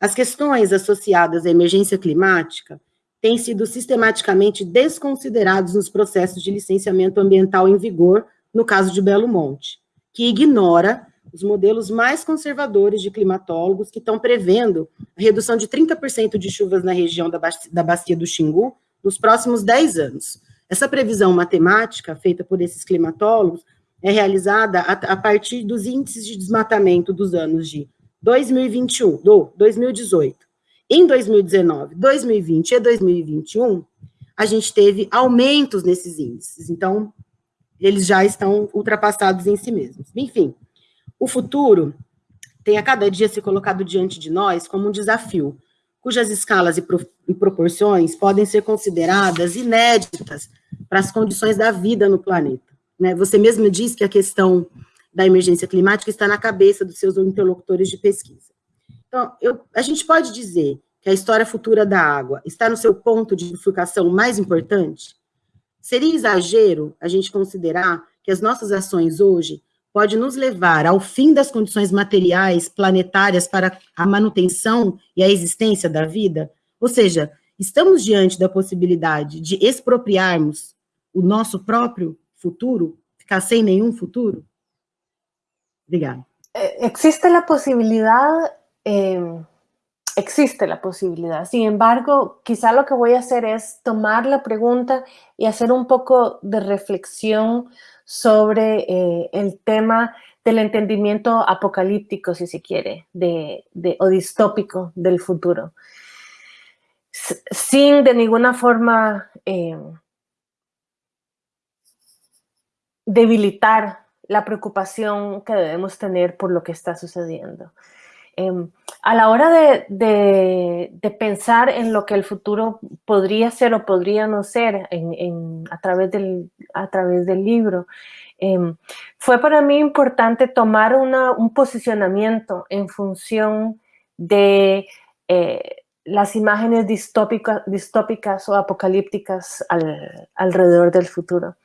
As questões associadas à emergência climática têm sido sistematicamente desconsideradas nos processos de licenciamento ambiental em vigor, no caso de Belo Monte, que ignora os modelos mais conservadores de climatólogos que estão prevendo a redução de 30% de chuvas na região da, da Bacia do Xingu nos próximos 10 anos. Essa previsão matemática, feita por esses climatólogos, é realizada a, a partir dos índices de desmatamento dos anos de 2021, do 2018. Em 2019, 2020 e 2021, a gente teve aumentos nesses índices. Então, eles já estão ultrapassados em si mesmos. Enfim, o futuro tem a cada dia se colocado diante de nós como um desafio, cujas escalas e, pro, e proporções podem ser consideradas inéditas para as condições da vida no planeta. Né? Você mesmo diz que a questão da emergência climática está na cabeça dos seus interlocutores de pesquisa. Então, eu, a gente pode dizer que a história futura da água está no seu ponto de bifurcação mais importante? Seria exagero a gente considerar que as nossas ações hoje pode nos levar ao fim das condições materiais planetárias para a manutenção e a existência da vida? Ou seja, estamos diante da possibilidade de expropriarmos o nosso próprio futuro, ficar sem nenhum futuro? Obrigada. Eh, existe la posibilidad, eh, existe la posibilidad. Sin embargo, quizá lo que voy a hacer es tomar la pregunta y hacer un poco de reflexión sobre eh, el tema del entendimiento apocalíptico, si se quiere, de, o distópico del futuro, sin de ninguna forma eh, debilitar la preocupación que debemos tener por lo que está sucediendo. Em, a la hora de, pensar en lo que el futuro podría ser o podría no ser a, través del, libro, em, fue para mí importante tomar un posicionamiento en función de eh, las imágenes distópicas, o apocalípticas alrededor del futuro.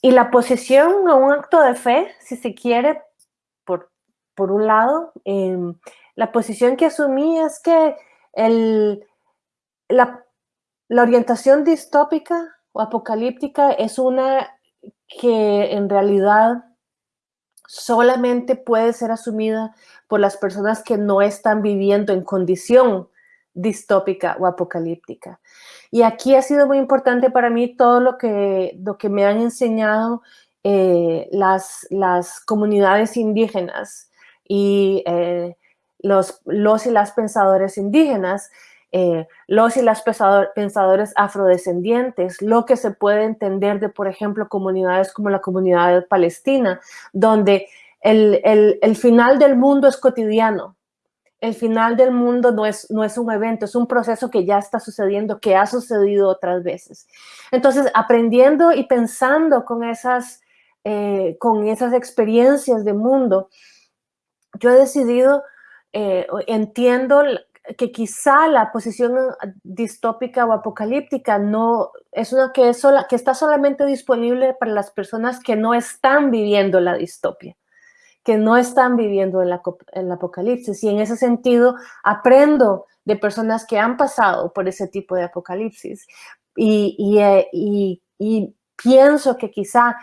Y la posición a un acto de fe, si se quiere, por un lado, em, la posición que asumí es que la, orientación distópica o apocalíptica es una que en realidad solamente puede ser asumida por las personas que no están viviendo en condición distópica o apocalíptica. Y aquí ha sido muy importante para mí todo lo que, lo que me han enseñado eh, las, las comunidades indígenas y eh, los, los y las pensadores indígenas, eh, los y las pensadores afrodescendientes, lo que se puede entender de, por ejemplo, comunidades como la comunidad palestina, donde el, el, el final del mundo es cotidiano, el final del mundo no es, no es un evento, es un proceso que ya está sucediendo, que ha sucedido otras veces. Entonces, aprendiendo y pensando con esas, eh, con esas experiencias de mundo, yo he decidido, eh, entiendo que quizá la posición distópica o apocalíptica no es una que, es sola, que está solamente disponible para las personas que no están viviendo la distopia, que no están viviendo el, apocalipsis. Y en ese sentido aprendo de personas que han pasado por ese tipo de apocalipsis. Y, eh, pienso que quizá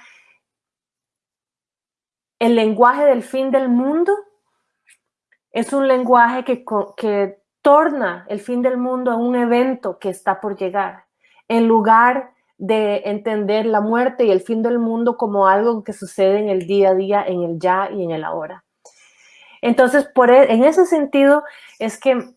el lenguaje del fin del mundo es un lenguaje que, que torna el fin del mundo a un evento que está por llegar, en lugar de entender la muerte y el fin del mundo como algo que sucede en el día a día, en el ya y en el ahora. Entonces, por, e, en ese sentido, es que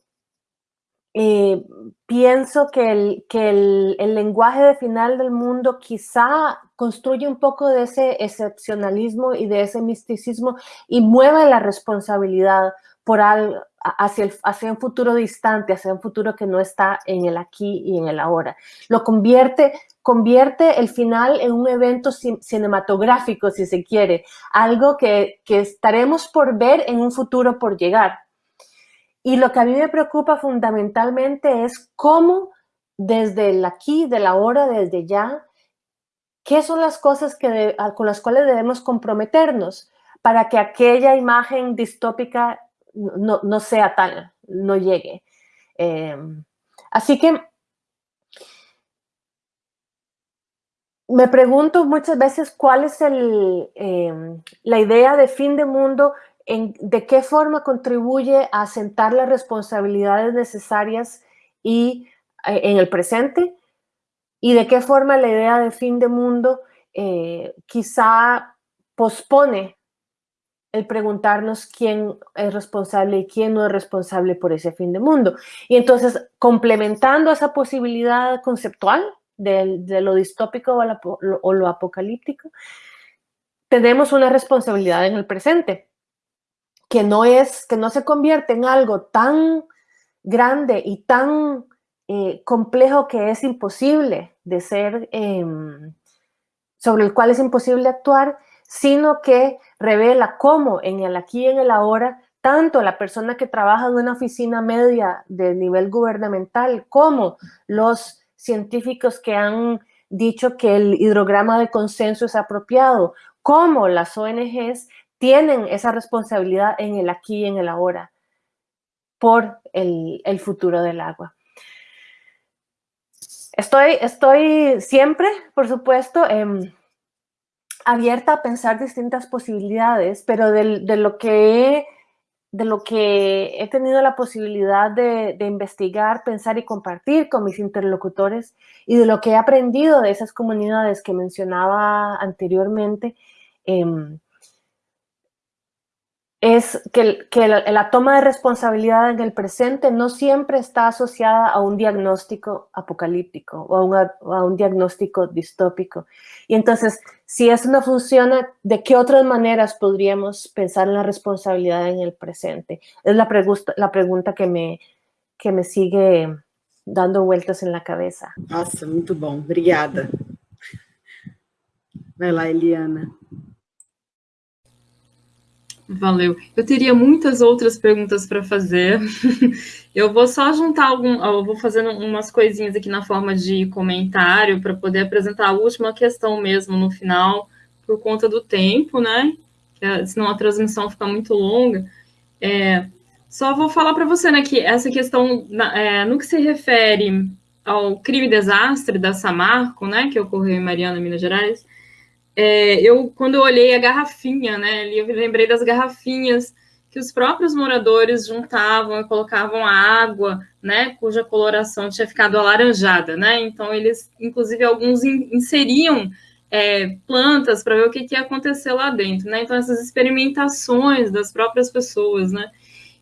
eh, pienso que, el, que el, el, lenguaje de final del mundo quizá construye un poco de ese excepcionalismo y de ese misticismo y mueve la responsabilidad por hacia, el, hacia un futuro distante, hacia un futuro que no está en el aquí y en el ahora. Lo convierte, convierte el final en un evento cinematográfico, si se quiere, algo que, que estaremos por ver en un futuro por llegar. Y lo que a mí me preocupa fundamentalmente es cómo desde el aquí, de la hora, desde ya, qué son las cosas que con las cuales debemos comprometernos para que aquella imagen distópica no, sea tal, no llegue. Em, así que me pregunto muchas veces cuál es em, la idea de fin de mundo, en, de qué forma contribuye a asentar las responsabilidades necesarias y, eh, en el presente y de qué forma la idea de fin de mundo eh, quizá pospone el preguntarnos quién es responsable y quién no es responsable por ese fin de mundo. Y entonces, complementando esa posibilidad conceptual de, lo distópico o, lo, apocalíptico, tenemos una responsabilidad en el presente, que no es, que no se convierte en algo tan grande y tan eh, complejo que es imposible de ser, em, sobre el cual es imposible actuar, sino que revela cómo en el aquí y en el ahora, tanto la persona que trabaja en una oficina media de nivel gubernamental como los científicos que han dicho que el hidrograma de consenso es apropiado, como las ONGs tienen esa responsabilidad en el aquí y en el ahora por el, futuro del agua. Estoy, estoy siempre, por supuesto, em, abierta a pensar distintas posibilidades, pero de, lo que he, de lo que he tenido la posibilidad de, investigar, pensar y compartir con mis interlocutores y de lo que he aprendido de esas comunidades que mencionaba anteriormente, em, es que, la, toma de responsabilidad en el presente no siempre está asociada a un diagnóstico apocalíptico o a, un diagnóstico distópico. Y entonces, si eso no funciona, ¿de qué otras maneras podríamos pensar en la responsabilidad en el presente? Es la, pregunta, la pregunta que me, que me sigue dando vueltas en la cabeza. Nossa, muito bom. Obrigada. Vai Eliana. Valeu. Eu teria muitas outras perguntas para fazer. eu vou só juntar algum, eu vou fazendo umas coisinhas aqui na forma de comentário para poder apresentar a última questão mesmo no final, por conta do tempo, né? senão a transmissão fica muito longa. É, só vou falar para você, né, que essa questão, é, no que se refere ao crime desastre da Samarco, né, que ocorreu em Mariana, Minas Gerais, é, eu, quando eu olhei a garrafinha, né, eu me lembrei das garrafinhas que os próprios moradores juntavam e colocavam água, né, cuja coloração tinha ficado alaranjada, né, então eles, inclusive, alguns inseriam é, plantas para ver o que, que ia acontecer lá dentro, né, então essas experimentações das próprias pessoas, né,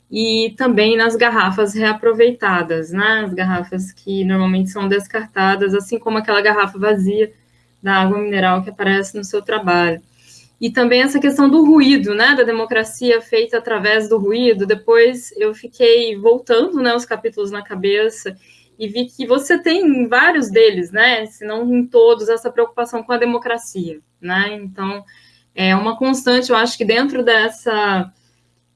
e também nas garrafas reaproveitadas, né, as garrafas que normalmente são descartadas, assim como aquela garrafa vazia, da água mineral que aparece no seu trabalho. E também essa questão do ruído, né, da democracia feita através do ruído. Depois eu fiquei voltando, né, os capítulos na cabeça e vi que você tem em vários deles, né, se não em todos, essa preocupação com a democracia, né. Então é uma constante, eu acho que dentro dessa,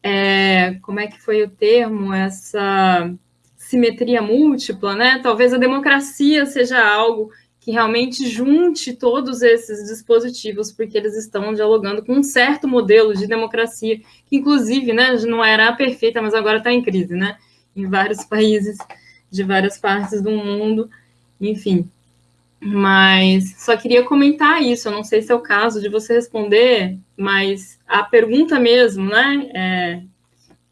é, como é que foi o termo, essa simetria múltipla, né, talvez a democracia seja algo que realmente junte todos esses dispositivos, porque eles estão dialogando com um certo modelo de democracia, que inclusive né, não era perfeita, mas agora está em crise, né? Em vários países de várias partes do mundo, enfim. Mas só queria comentar isso, eu não sei se é o caso de você responder, mas a pergunta mesmo, né? É,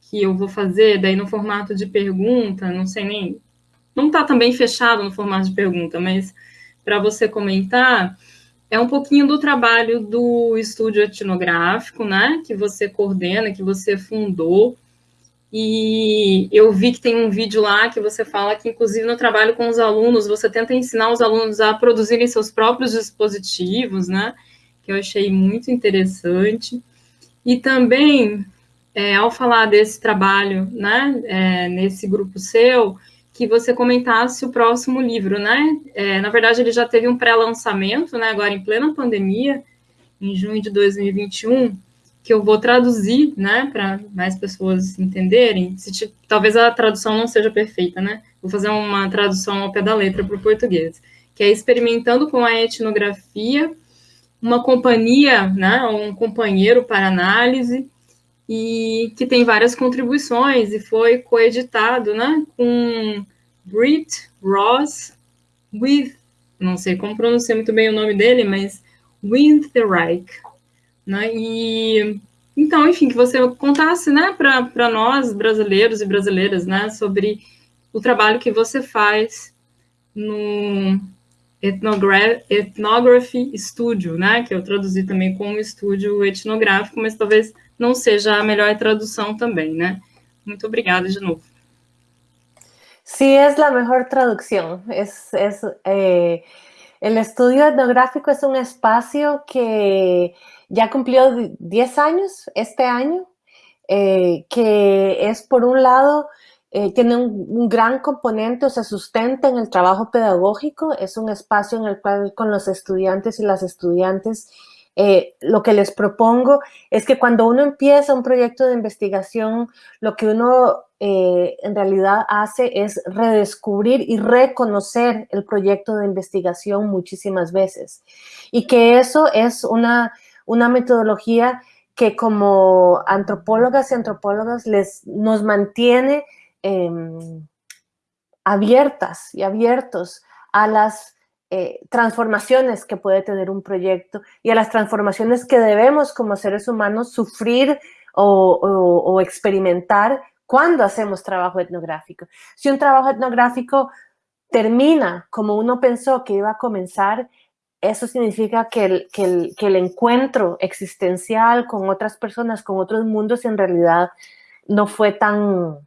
que eu vou fazer, daí no formato de pergunta, não sei nem. Não está também fechado no formato de pergunta, mas para você comentar é um pouquinho do trabalho do estúdio etnográfico, né, que você coordena, que você fundou, e eu vi que tem um vídeo lá que você fala que, inclusive, no trabalho com os alunos, você tenta ensinar os alunos a produzirem seus próprios dispositivos, né, que eu achei muito interessante. E também, é, ao falar desse trabalho, né, é, nesse grupo seu, que você comentasse o próximo livro, né? É, na verdade, ele já teve um pré-lançamento, né? Agora em plena pandemia, em junho de 2021, que eu vou traduzir, né? Para mais pessoas entenderem. Se, talvez a tradução não seja perfeita, né? Vou fazer uma tradução ao pé da letra para o português, que é experimentando com a etnografia uma companhia, né, um companheiro para análise, e que tem várias contribuições e foi coeditado, né, com Britt Ross with, não sei como pronunciar muito bem o nome dele, mas with the Reich, né, e então, enfim, que você contasse, né, para nós, brasileiros e brasileiras, né, sobre o trabalho que você faz no Ethnogra Ethnography Studio, né, que eu traduzi também como estúdio etnográfico, mas talvez não seja a melhor tradução também, né? Muito obrigada de novo. Sí, es la mejor traducción. Es, eh, el estudio etnográfico es un espacio que ya cumplió 10 años este año, eh, que es por un lado, eh, tiene un, gran componente, o se sustenta en el trabajo pedagógico, es un espacio en el cual con los estudiantes y las estudiantes eh, lo que les propongo es que cuando uno empieza un proyecto de investigación, lo que uno en realidad hace es redescubrir y reconocer el proyecto de investigación muchísimas veces. Y que eso es una una metodología que como antropólogas y antropólogas les, nos mantiene em, abiertas y abiertos a las eh, transformaciones que puede tener un proyecto y a las transformaciones que debemos como seres humanos sufrir o experimentar cuando hacemos trabajo etnográfico. Si un trabajo etnográfico termina como uno pensó que iba a comenzar, eso significa que el, que, el, encuentro existencial con otras personas, con otros mundos, en realidad no fue tan,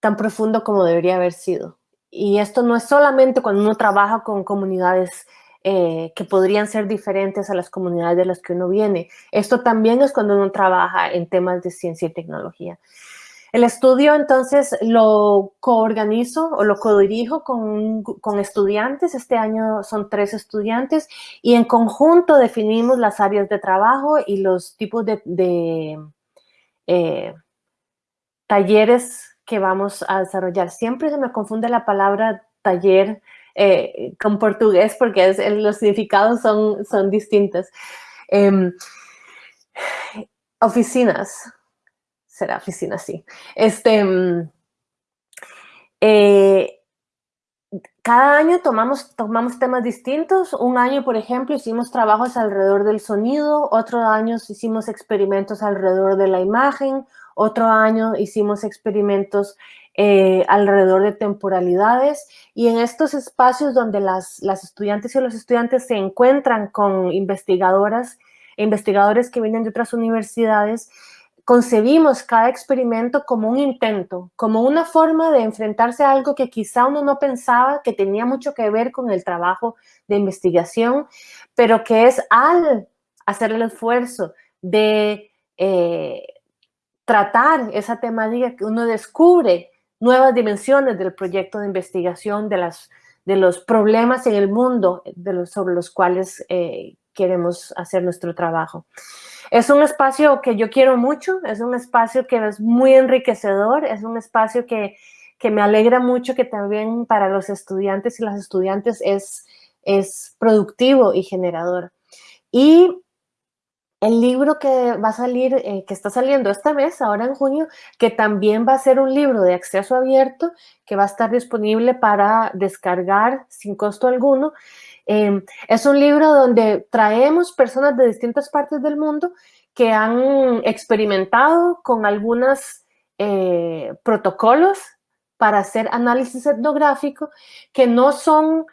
tan profundo como debería haber sido. Y esto no es solamente cuando uno trabaja con comunidades eh, que podrían ser diferentes a las comunidades de las que uno viene. Esto también es cuando uno trabaja en temas de ciencia y tecnología. El estudio entonces lo coorganizo o lo codirijo con, con estudiantes. Este año son tres estudiantes y en conjunto definimos las áreas de trabajo y los tipos de, eh, talleres que vamos a desarrollar. Siempre se me confunde la palabra taller eh, con portugués porque los significados son, son distintos. Em, oficinas, será oficina, sí. Este, mm, eh, cada año tomamos, tomamos temas distintos. Un año, por ejemplo, hicimos trabajos alrededor del sonido, otro año hicimos experimentos alrededor de la imagen, otro año hicimos experimentos eh, alrededor de temporalidades y en estos espacios donde las, las estudiantes y los estudiantes se encuentran con investigadoras e investigadores que vienen de otras universidades, concebimos cada experimento como un intento, como una forma de enfrentarse a algo que quizá uno no pensaba que tenía mucho que ver con el trabajo de investigación, pero que es al hacer el esfuerzo de eh, tratar esa temática que uno descubre nuevas dimensiones del proyecto de investigación, de, las, de los problemas en el mundo de los, sobre los cuales eh, queremos hacer nuestro trabajo. Es un espacio que yo quiero mucho, es un espacio que es muy enriquecedor, es un espacio que, me alegra mucho que también para los estudiantes y las estudiantes es, es productivo y generador. Y el libro que va a salir, eh, que está saliendo este mes, ahora en junio, que también va a ser un libro de acceso abierto, que va a estar disponible para descargar sin costo alguno, Em, es un libro donde traemos personas de distintas partes del mundo que han experimentado con algunos eh, protocolos para hacer análisis etnográfico que no son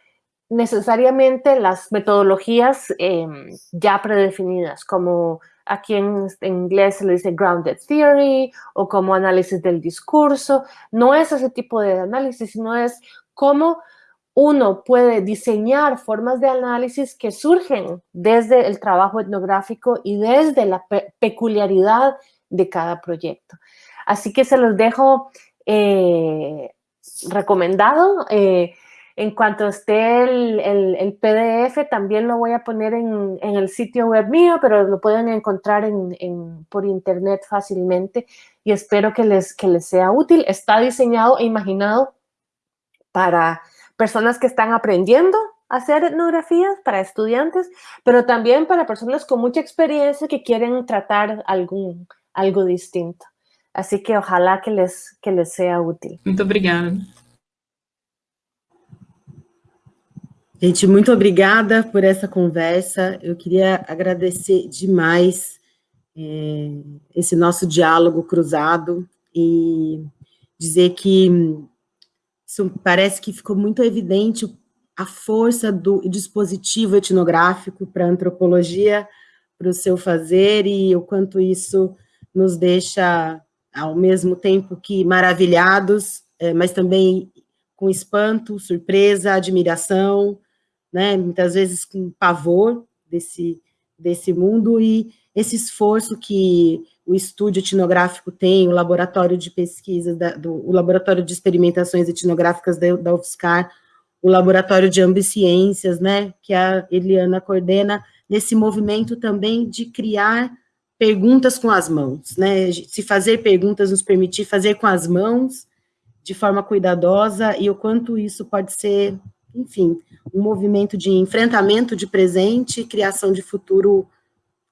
necesariamente las metodologías em, ya predefinidas, como aquí en, en, inglés se le dice grounded theory o como análisis del discurso. No es ese tipo de análisis, sino es cómo uno puede diseñar formas de análisis que surgen desde el trabajo etnográfico y desde la peculiaridad de cada proyecto. Así que se los dejo eh, recomendado. Eh, en cuanto esté el, PDF, también lo voy a poner en, el sitio web mío, pero lo pueden encontrar por internet fácilmente y espero que les, sea útil. Está diseñado e imaginado para personas que están aprendiendo hacer etnografías para estudiantes, pero también para personas con mucha experiencia que quieren tratar algo distinto. Así que ojalá que les, que les sea útil. Muito obrigada. Gente, muito obrigada por essa conversa. Eu queria agradecer demais é, esse nosso diálogo cruzado e dizer que isso parece que ficou muito evidente a força do dispositivo etnográfico para a antropologia, para o seu fazer e o quanto isso nos deixa, ao mesmo tempo que maravilhados, é, mas também com espanto, surpresa, admiração, né, muitas vezes com pavor desse, desse mundo, e esse esforço que o estúdio etnográfico tem, o laboratório de pesquisa, da, do, o laboratório de experimentações etnográficas da, da UFSCar, o laboratório de ambiciências, né, que a Eliana coordena, nesse movimento também de criar perguntas com as mãos, né, se fazer perguntas nos permitir fazer com as mãos, de forma cuidadosa, e o quanto isso pode ser enfim, um movimento de enfrentamento de presente e criação de futuro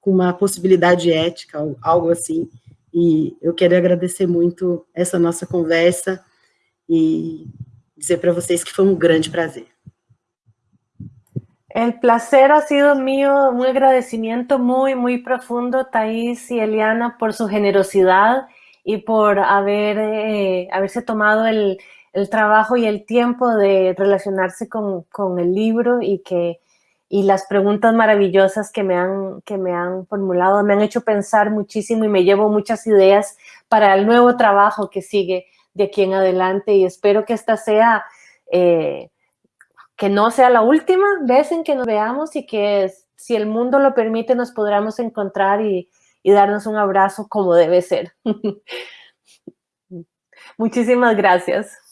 com uma possibilidade ética, algo assim. E eu quero agradecer muito essa nossa conversa e dizer para vocês que foi um grande prazer. El placer ha sido mío, un agradecimiento muy, muy profundo, Thais y Eliana, por su generosidad y por haber, eh, haberse tomado el, el trabajo y el tiempo de relacionarse con, con, el libro y que y las preguntas maravillosas que me, han, que me han formulado me han hecho pensar muchísimo y me llevo muchas ideas para el nuevo trabajo que sigue de aquí en adelante y espero que esta sea, eh, que no sea la última vez en que nos veamos y que si el mundo lo permite nos podamos encontrar y, y darnos un abrazo como debe ser. Muchísimas gracias.